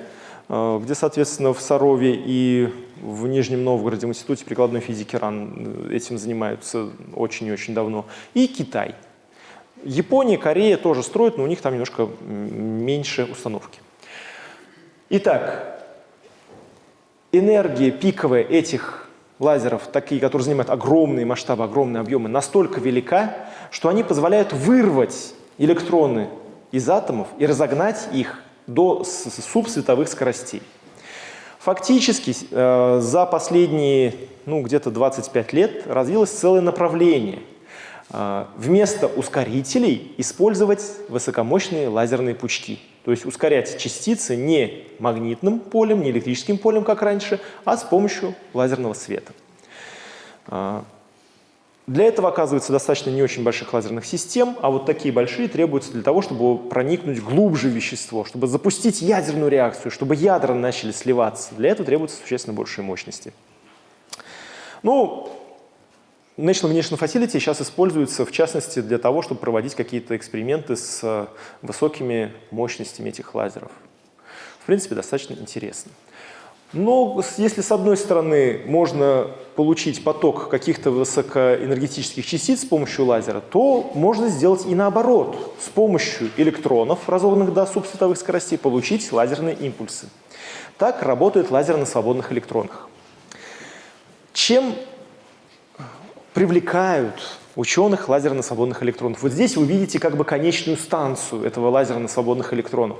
э, где, соответственно, в Сарове и в Нижнем Новгороде, в Институте прикладной физики РАН этим занимаются очень и очень давно, и Китай. Япония, Корея тоже строят, но у них там немножко меньше установки. Итак, энергия пиковая этих лазеров, такие, которые занимают огромные масштабы, огромные объемы, настолько велика, что они позволяют вырвать электроны из атомов и разогнать их до субсветовых скоростей. Фактически э, за последние ну, где-то 25 лет развилось целое направление. Э, вместо ускорителей использовать высокомощные лазерные пучки. То есть ускорять частицы не магнитным полем, не электрическим полем, как раньше, а с помощью лазерного света. Э, для этого оказывается достаточно не очень больших лазерных систем, а вот такие большие требуются для того, чтобы проникнуть глубже вещество, чтобы запустить ядерную реакцию, чтобы ядра начали сливаться. Для этого требуются существенно большие мощности. Ну, National Ignition Facility сейчас используется, в частности, для того, чтобы проводить какие-то эксперименты с э, высокими мощностями этих лазеров. В принципе, достаточно интересно. Но если с одной стороны можно получить поток каких-то высокоэнергетических частиц с помощью лазера, то можно сделать и наоборот. С помощью электронов, разогнанных до субсветовых скоростей, получить лазерные импульсы. Так работает лазер на свободных электронах. Чем привлекают ученых лазер на свободных электронах? Вот здесь вы видите как бы конечную станцию этого лазера на свободных электронах.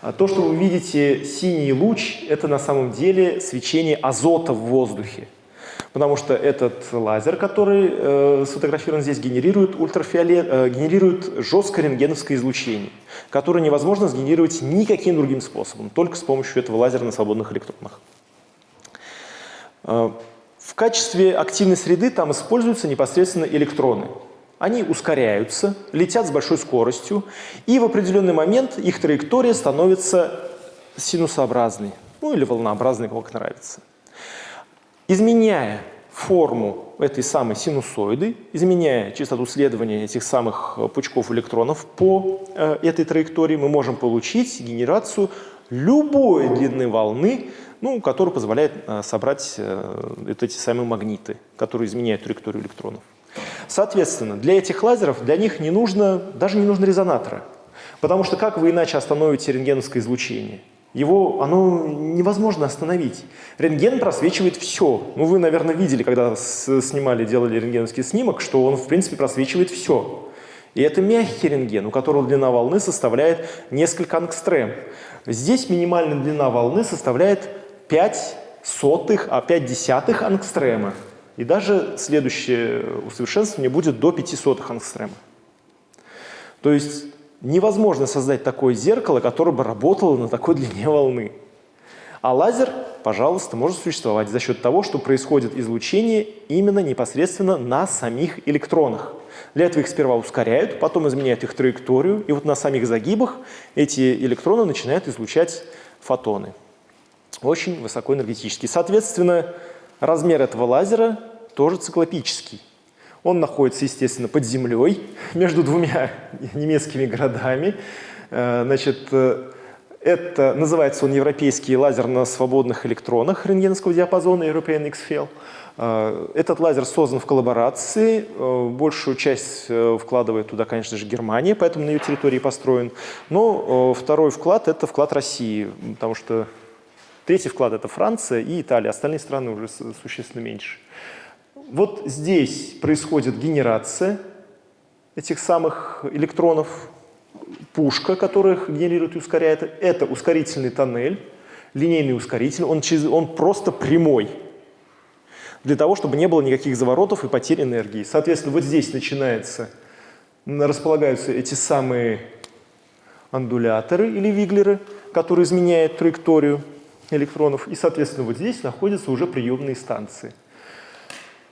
А то, что вы видите синий луч, это на самом деле свечение азота в воздухе. Потому что этот лазер, который э, сфотографирован здесь, генерирует, ультрафиолет, э, генерирует жесткое рентгеновское излучение, которое невозможно сгенерировать никаким другим способом, только с помощью этого лазера на свободных электронах. Э, в качестве активной среды там используются непосредственно электроны. Они ускоряются, летят с большой скоростью, и в определенный момент их траектория становится синусообразной, ну или волнообразной, как нравится. Изменяя форму этой самой синусоиды, изменяя частоту следования этих самых пучков электронов по э, этой траектории, мы можем получить генерацию любой длины волны, ну, который позволяет э, собрать э, вот эти самые магниты, которые изменяют траекторию электронов. Соответственно, для этих лазеров, для них не нужно, даже не нужно резонатора. Потому что как вы иначе остановите рентгеновское излучение? Его, оно невозможно остановить. Рентген просвечивает все. Ну, вы, наверное, видели, когда снимали, делали рентгеновский снимок, что он, в принципе, просвечивает все. И это мягкий рентген, у которого длина волны составляет несколько ангстрем. Здесь минимальная длина волны составляет 5 сотых, а 5 десятых ангстрема. И даже следующее усовершенствование будет до 5 сотых ангстрема. То есть невозможно создать такое зеркало, которое бы работало на такой длине волны. А лазер, пожалуйста, может существовать за счет того, что происходит излучение именно непосредственно на самих электронах. Для этого их сперва ускоряют, потом изменяют их траекторию, и вот на самих загибах эти электроны начинают излучать фотоны. Очень высокоэнергетический. Соответственно, размер этого лазера тоже циклопический. Он находится, естественно, под землей, между двумя немецкими городами. Э, значит, э, это называется он европейский лазер на свободных электронах рентгеновского диапазона European X-FEL. Э, этот лазер создан в коллаборации, большую часть вкладывает туда, конечно же, Германия, поэтому на ее территории построен. Но второй вклад – это вклад России, потому что третий вклад – это Франция и Италия, остальные страны уже существенно меньше. Вот здесь происходит генерация этих самых электронов, пушка, которая их генерирует и ускоряет. Это ускорительный тоннель, линейный ускоритель, он, через, он просто прямой, для того, чтобы не было никаких заворотов и потерь энергии. Соответственно, вот здесь начинается, располагаются эти самые андуляторы или виглеры, которые изменяют траекторию электронов. И, соответственно, вот здесь находятся уже приемные станции.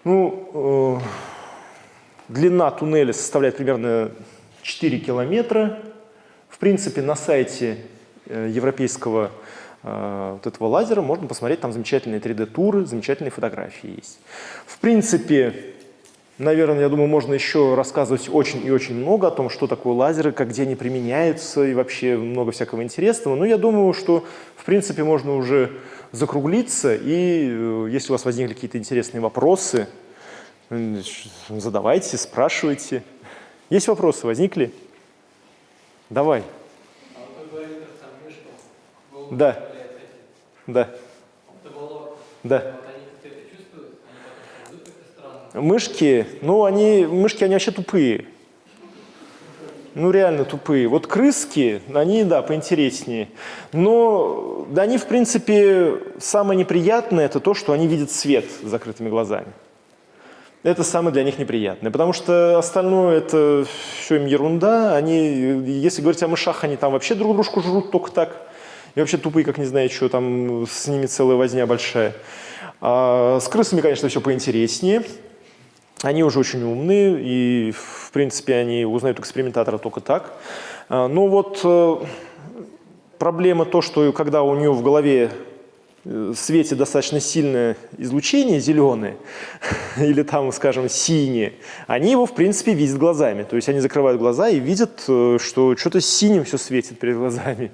Ну, э, длина туннеля составляет примерно 4 километра. В принципе, на сайте э, европейского э, вот этого лазера можно посмотреть, там замечательные 3D-туры, замечательные фотографии есть. В принципе, наверное, я думаю, можно еще рассказывать очень и очень много о том, что такое лазеры, как где они применяются и вообще много всякого интересного. Но я думаю, что, в принципе, можно уже закруглиться, и э, если у вас возникли какие-то интересные вопросы, задавайте, спрашивайте. Есть вопросы, возникли? Давай. Да. Да. Да. Мышки, ну они, мышки, они вообще тупые. Ну, реально тупые. Вот крыски, они, да, поинтереснее. Но да, они, в принципе, самое неприятное – это то, что они видят свет с закрытыми глазами. Это самое для них неприятное, потому что остальное – это все им ерунда. Они, если говорить о мышах, они там вообще друг дружку жрут только так. И вообще тупые, как не знаю, что там с ними целая возня большая. А с крысами, конечно, все поинтереснее. Они уже очень умные, и, в принципе, они узнают экспериментатора только так. А, но вот э, проблема то, что когда у нее в голове Светит достаточно сильное излучение, зеленое, или там, скажем, синее, они его, в принципе, видят глазами. То есть они закрывают глаза и видят, э, что что-то синим все светит перед глазами.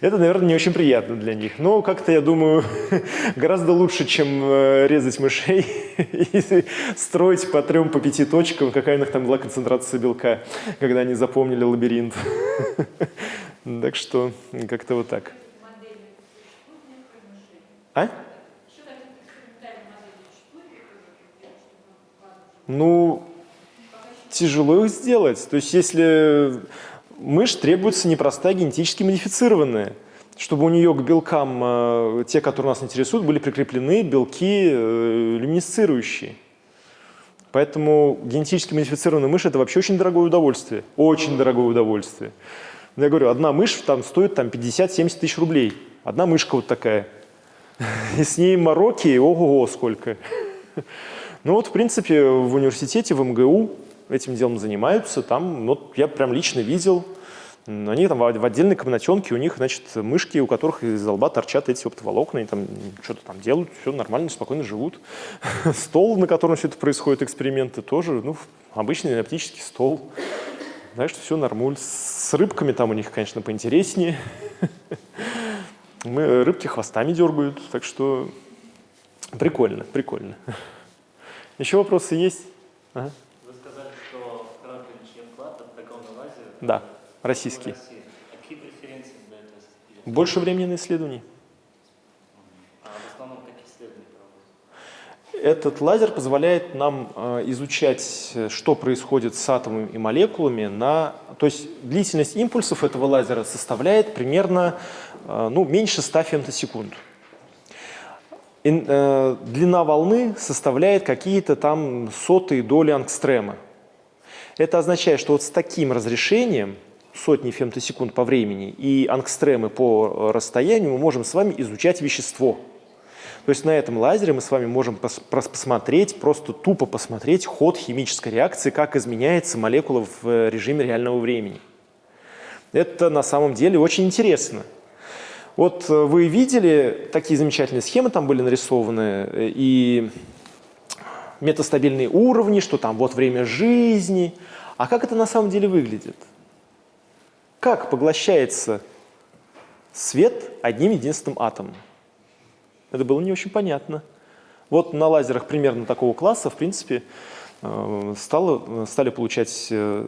Это, наверное, не очень приятно для них. Но как-то, я думаю, гораздо лучше, чем э, резать мышей и строить по трем, по пяти точкам, какая у них там была концентрация белка, когда они запомнили лабиринт. Так что как-то вот так. А? Ну, тяжело их сделать. То есть если мышь требуется непростая генетически модифицированная, чтобы у нее к белкам, э, те, которые нас интересуют, были прикреплены белки э, люминесцирующие. Поэтому генетически модифицированная мышь – это вообще очень дорогое удовольствие. Очень дорогое удовольствие. Я говорю, одна мышь там стоит там, 50-70 тысяч рублей. Одна мышка вот такая – И с ней мороки, ого-го, сколько. Ну вот, в принципе, в университете, в МГУ этим делом занимаются. Там, ну, я прям лично видел, они там в отдельной комнатенке, у них, значит, мышки, у которых из лба торчат эти оптоволокна, и там что-то там делают, все нормально, спокойно живут. Стол, на котором все это происходит, эксперименты тоже, ну, обычный оптический стол. Так что все нормуль. С рыбками там у них, конечно, поинтереснее. Мы, рыбки хвостами дергают, так что прикольно, прикольно. Еще вопросы есть? Ага. Вы сказали, что Кракович вклад от дракона лазера. Да, российский. А какие преференции для этого? Больше времени на исследований. Этот лазер позволяет нам э, изучать, что происходит с атомами и молекулами. На, то есть длительность импульсов этого лазера составляет примерно э, ну, меньше 100 фемтосекунд. И, э, длина волны составляет какие-то там сотые доли ангстрема. Это означает, что вот с таким разрешением, сотни фемтосекунд по времени и ангстремы по расстоянию, мы можем с вами изучать вещество – то есть на этом лазере мы с вами можем пос посмотреть, просто тупо посмотреть ход химической реакции, как изменяется молекула в э, режиме реального времени. Это на самом деле очень интересно. Вот э, вы видели, такие замечательные схемы там были нарисованы, э, и метастабильные уровни, что там вот время жизни. А как это на самом деле выглядит? Как поглощается свет одним единственным атомом? Это было не очень понятно. Вот на лазерах примерно такого класса, в принципе, э, стало, стали получать э,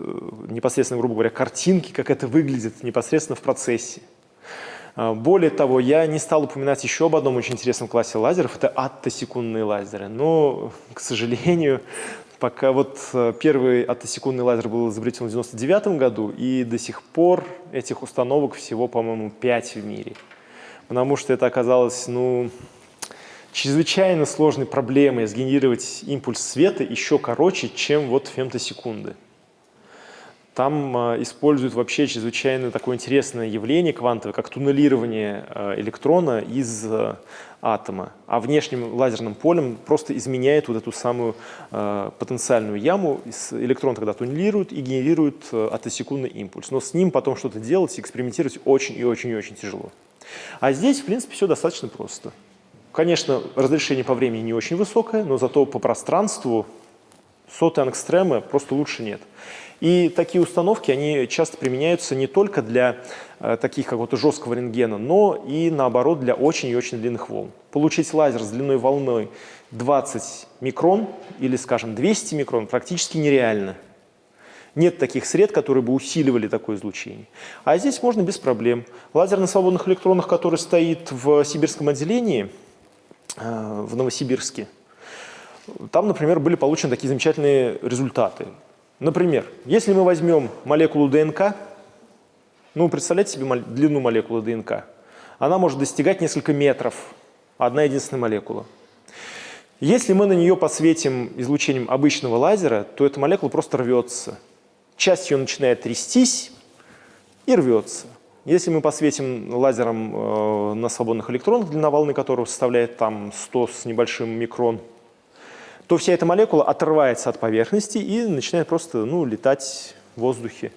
непосредственно, грубо говоря, картинки, как это выглядит непосредственно в процессе. Э, более того, я не стал упоминать еще об одном очень интересном классе лазеров, это аттосекундные лазеры. Но, к сожалению, пока вот первый аттосекундный лазер был изобретен в 1999 году, и до сих пор этих установок всего, по-моему, 5 в мире. Потому что это оказалось, ну, чрезвычайно сложной проблемой сгенерировать импульс света еще короче, чем вот фемтосекунды. Там э, используют вообще чрезвычайно такое интересное явление квантовое, как туннелирование э, электрона из э, атома, а внешним лазерным полем просто изменяет вот эту самую потенциальную яму. Электрон тогда туннелирует и генерирует атосекундный импульс. Но с ним потом что-то делать, экспериментировать очень и очень и очень тяжело. А здесь, в принципе, все достаточно просто. Конечно, разрешение по времени не очень высокое, но зато по пространству соты ангстремы просто лучше нет. И такие установки, они часто применяются не только для э, таких какого-то жесткого рентгена, но и наоборот для очень и очень длинных волн. Получить лазер с длиной волны 20 микрон или, скажем, 200 микрон практически нереально. Нет таких сред, которые бы усиливали такое излучение. А здесь можно без проблем. Лазер на свободных электронах, который стоит в сибирском отделении – в Новосибирске. Там, например, были получены такие замечательные результаты. Например, если мы возьмем молекулу ДНК, ну, представляете себе длину молекулы ДНК, она может достигать несколько метров, одна единственная молекула. Если мы на нее посветим излучением обычного лазера, то эта молекула просто рвется. Часть ее начинает трястись и рвется. Если мы посветим лазером э, на свободных электронах, длина волны которого составляет там 100 с небольшим микрон, то вся эта молекула отрывается от поверхности и начинает просто ну, летать в воздухе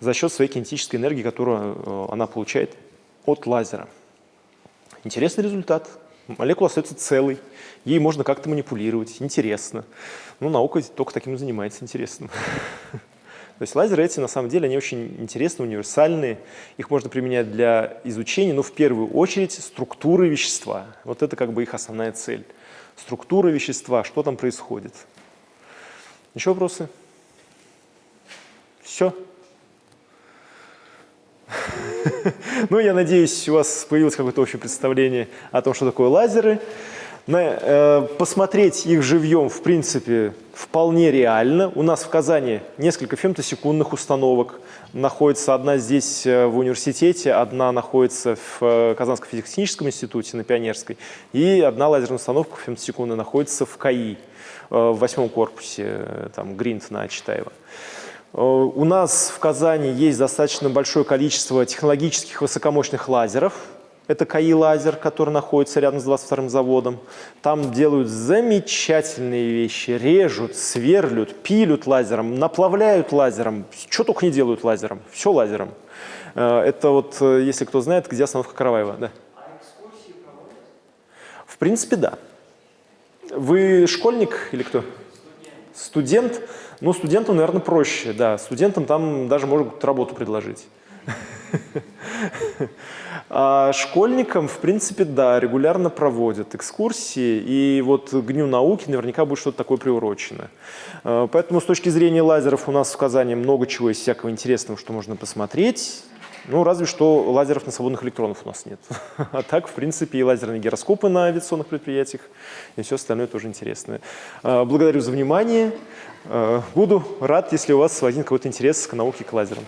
за счет своей кинетической энергии, которую э, она получает от лазера. Интересный результат. Молекула остается целой, ей можно как-то манипулировать, интересно. Ну, наука только таким и занимается, интересно. То есть лазеры эти, на самом деле, они очень интересны, универсальные. Их можно применять для изучения, но в первую очередь структуры вещества. Вот это как бы их основная цель. Структура вещества, что там происходит. Еще вопросы? Все? Ну, я надеюсь, у вас появилось какое-то общее представление о том, что такое лазеры. Э, посмотреть их живьем, в принципе, вполне реально. У нас в Казани несколько фемтосекундных установок. Находится одна здесь э, в университете, одна находится в э, Казанском физико-техническом институте на Пионерской, и одна лазерная установка фемтосекундная находится в КАИ, в восьмом корпусе, там, Гринт на Читаева. У нас в Казани есть достаточно большое количество технологических высокомощных лазеров, это КАИ-лазер, который находится рядом с 22-м заводом. Там делают замечательные вещи. Режут, сверлют, пилют лазером, наплавляют лазером. Что только не делают лазером. Все лазером. Э, это вот, э, если кто знает, где остановка Караваева. Да. А? В принципе, да. Вы школьник или кто? Студент. Студент? Ну, студентам, наверное, проще. Да, студентам там даже могут работу предложить. А школьникам, в принципе, да, регулярно проводят экскурсии, и вот к Дню науки наверняка будет что-то такое приурочено. А, Поэтому с точки зрения лазеров у нас в Казани много чего есть всякого интересного, что можно посмотреть. Ну, разве что лазеров на свободных электронов у нас нет. А так, в принципе, и лазерные гироскопы на авиационных предприятиях, и все остальное тоже интересное. А, Благодарю за внимание. А, Буду рад, если у вас возник какой-то интерес к науке, к лазерам.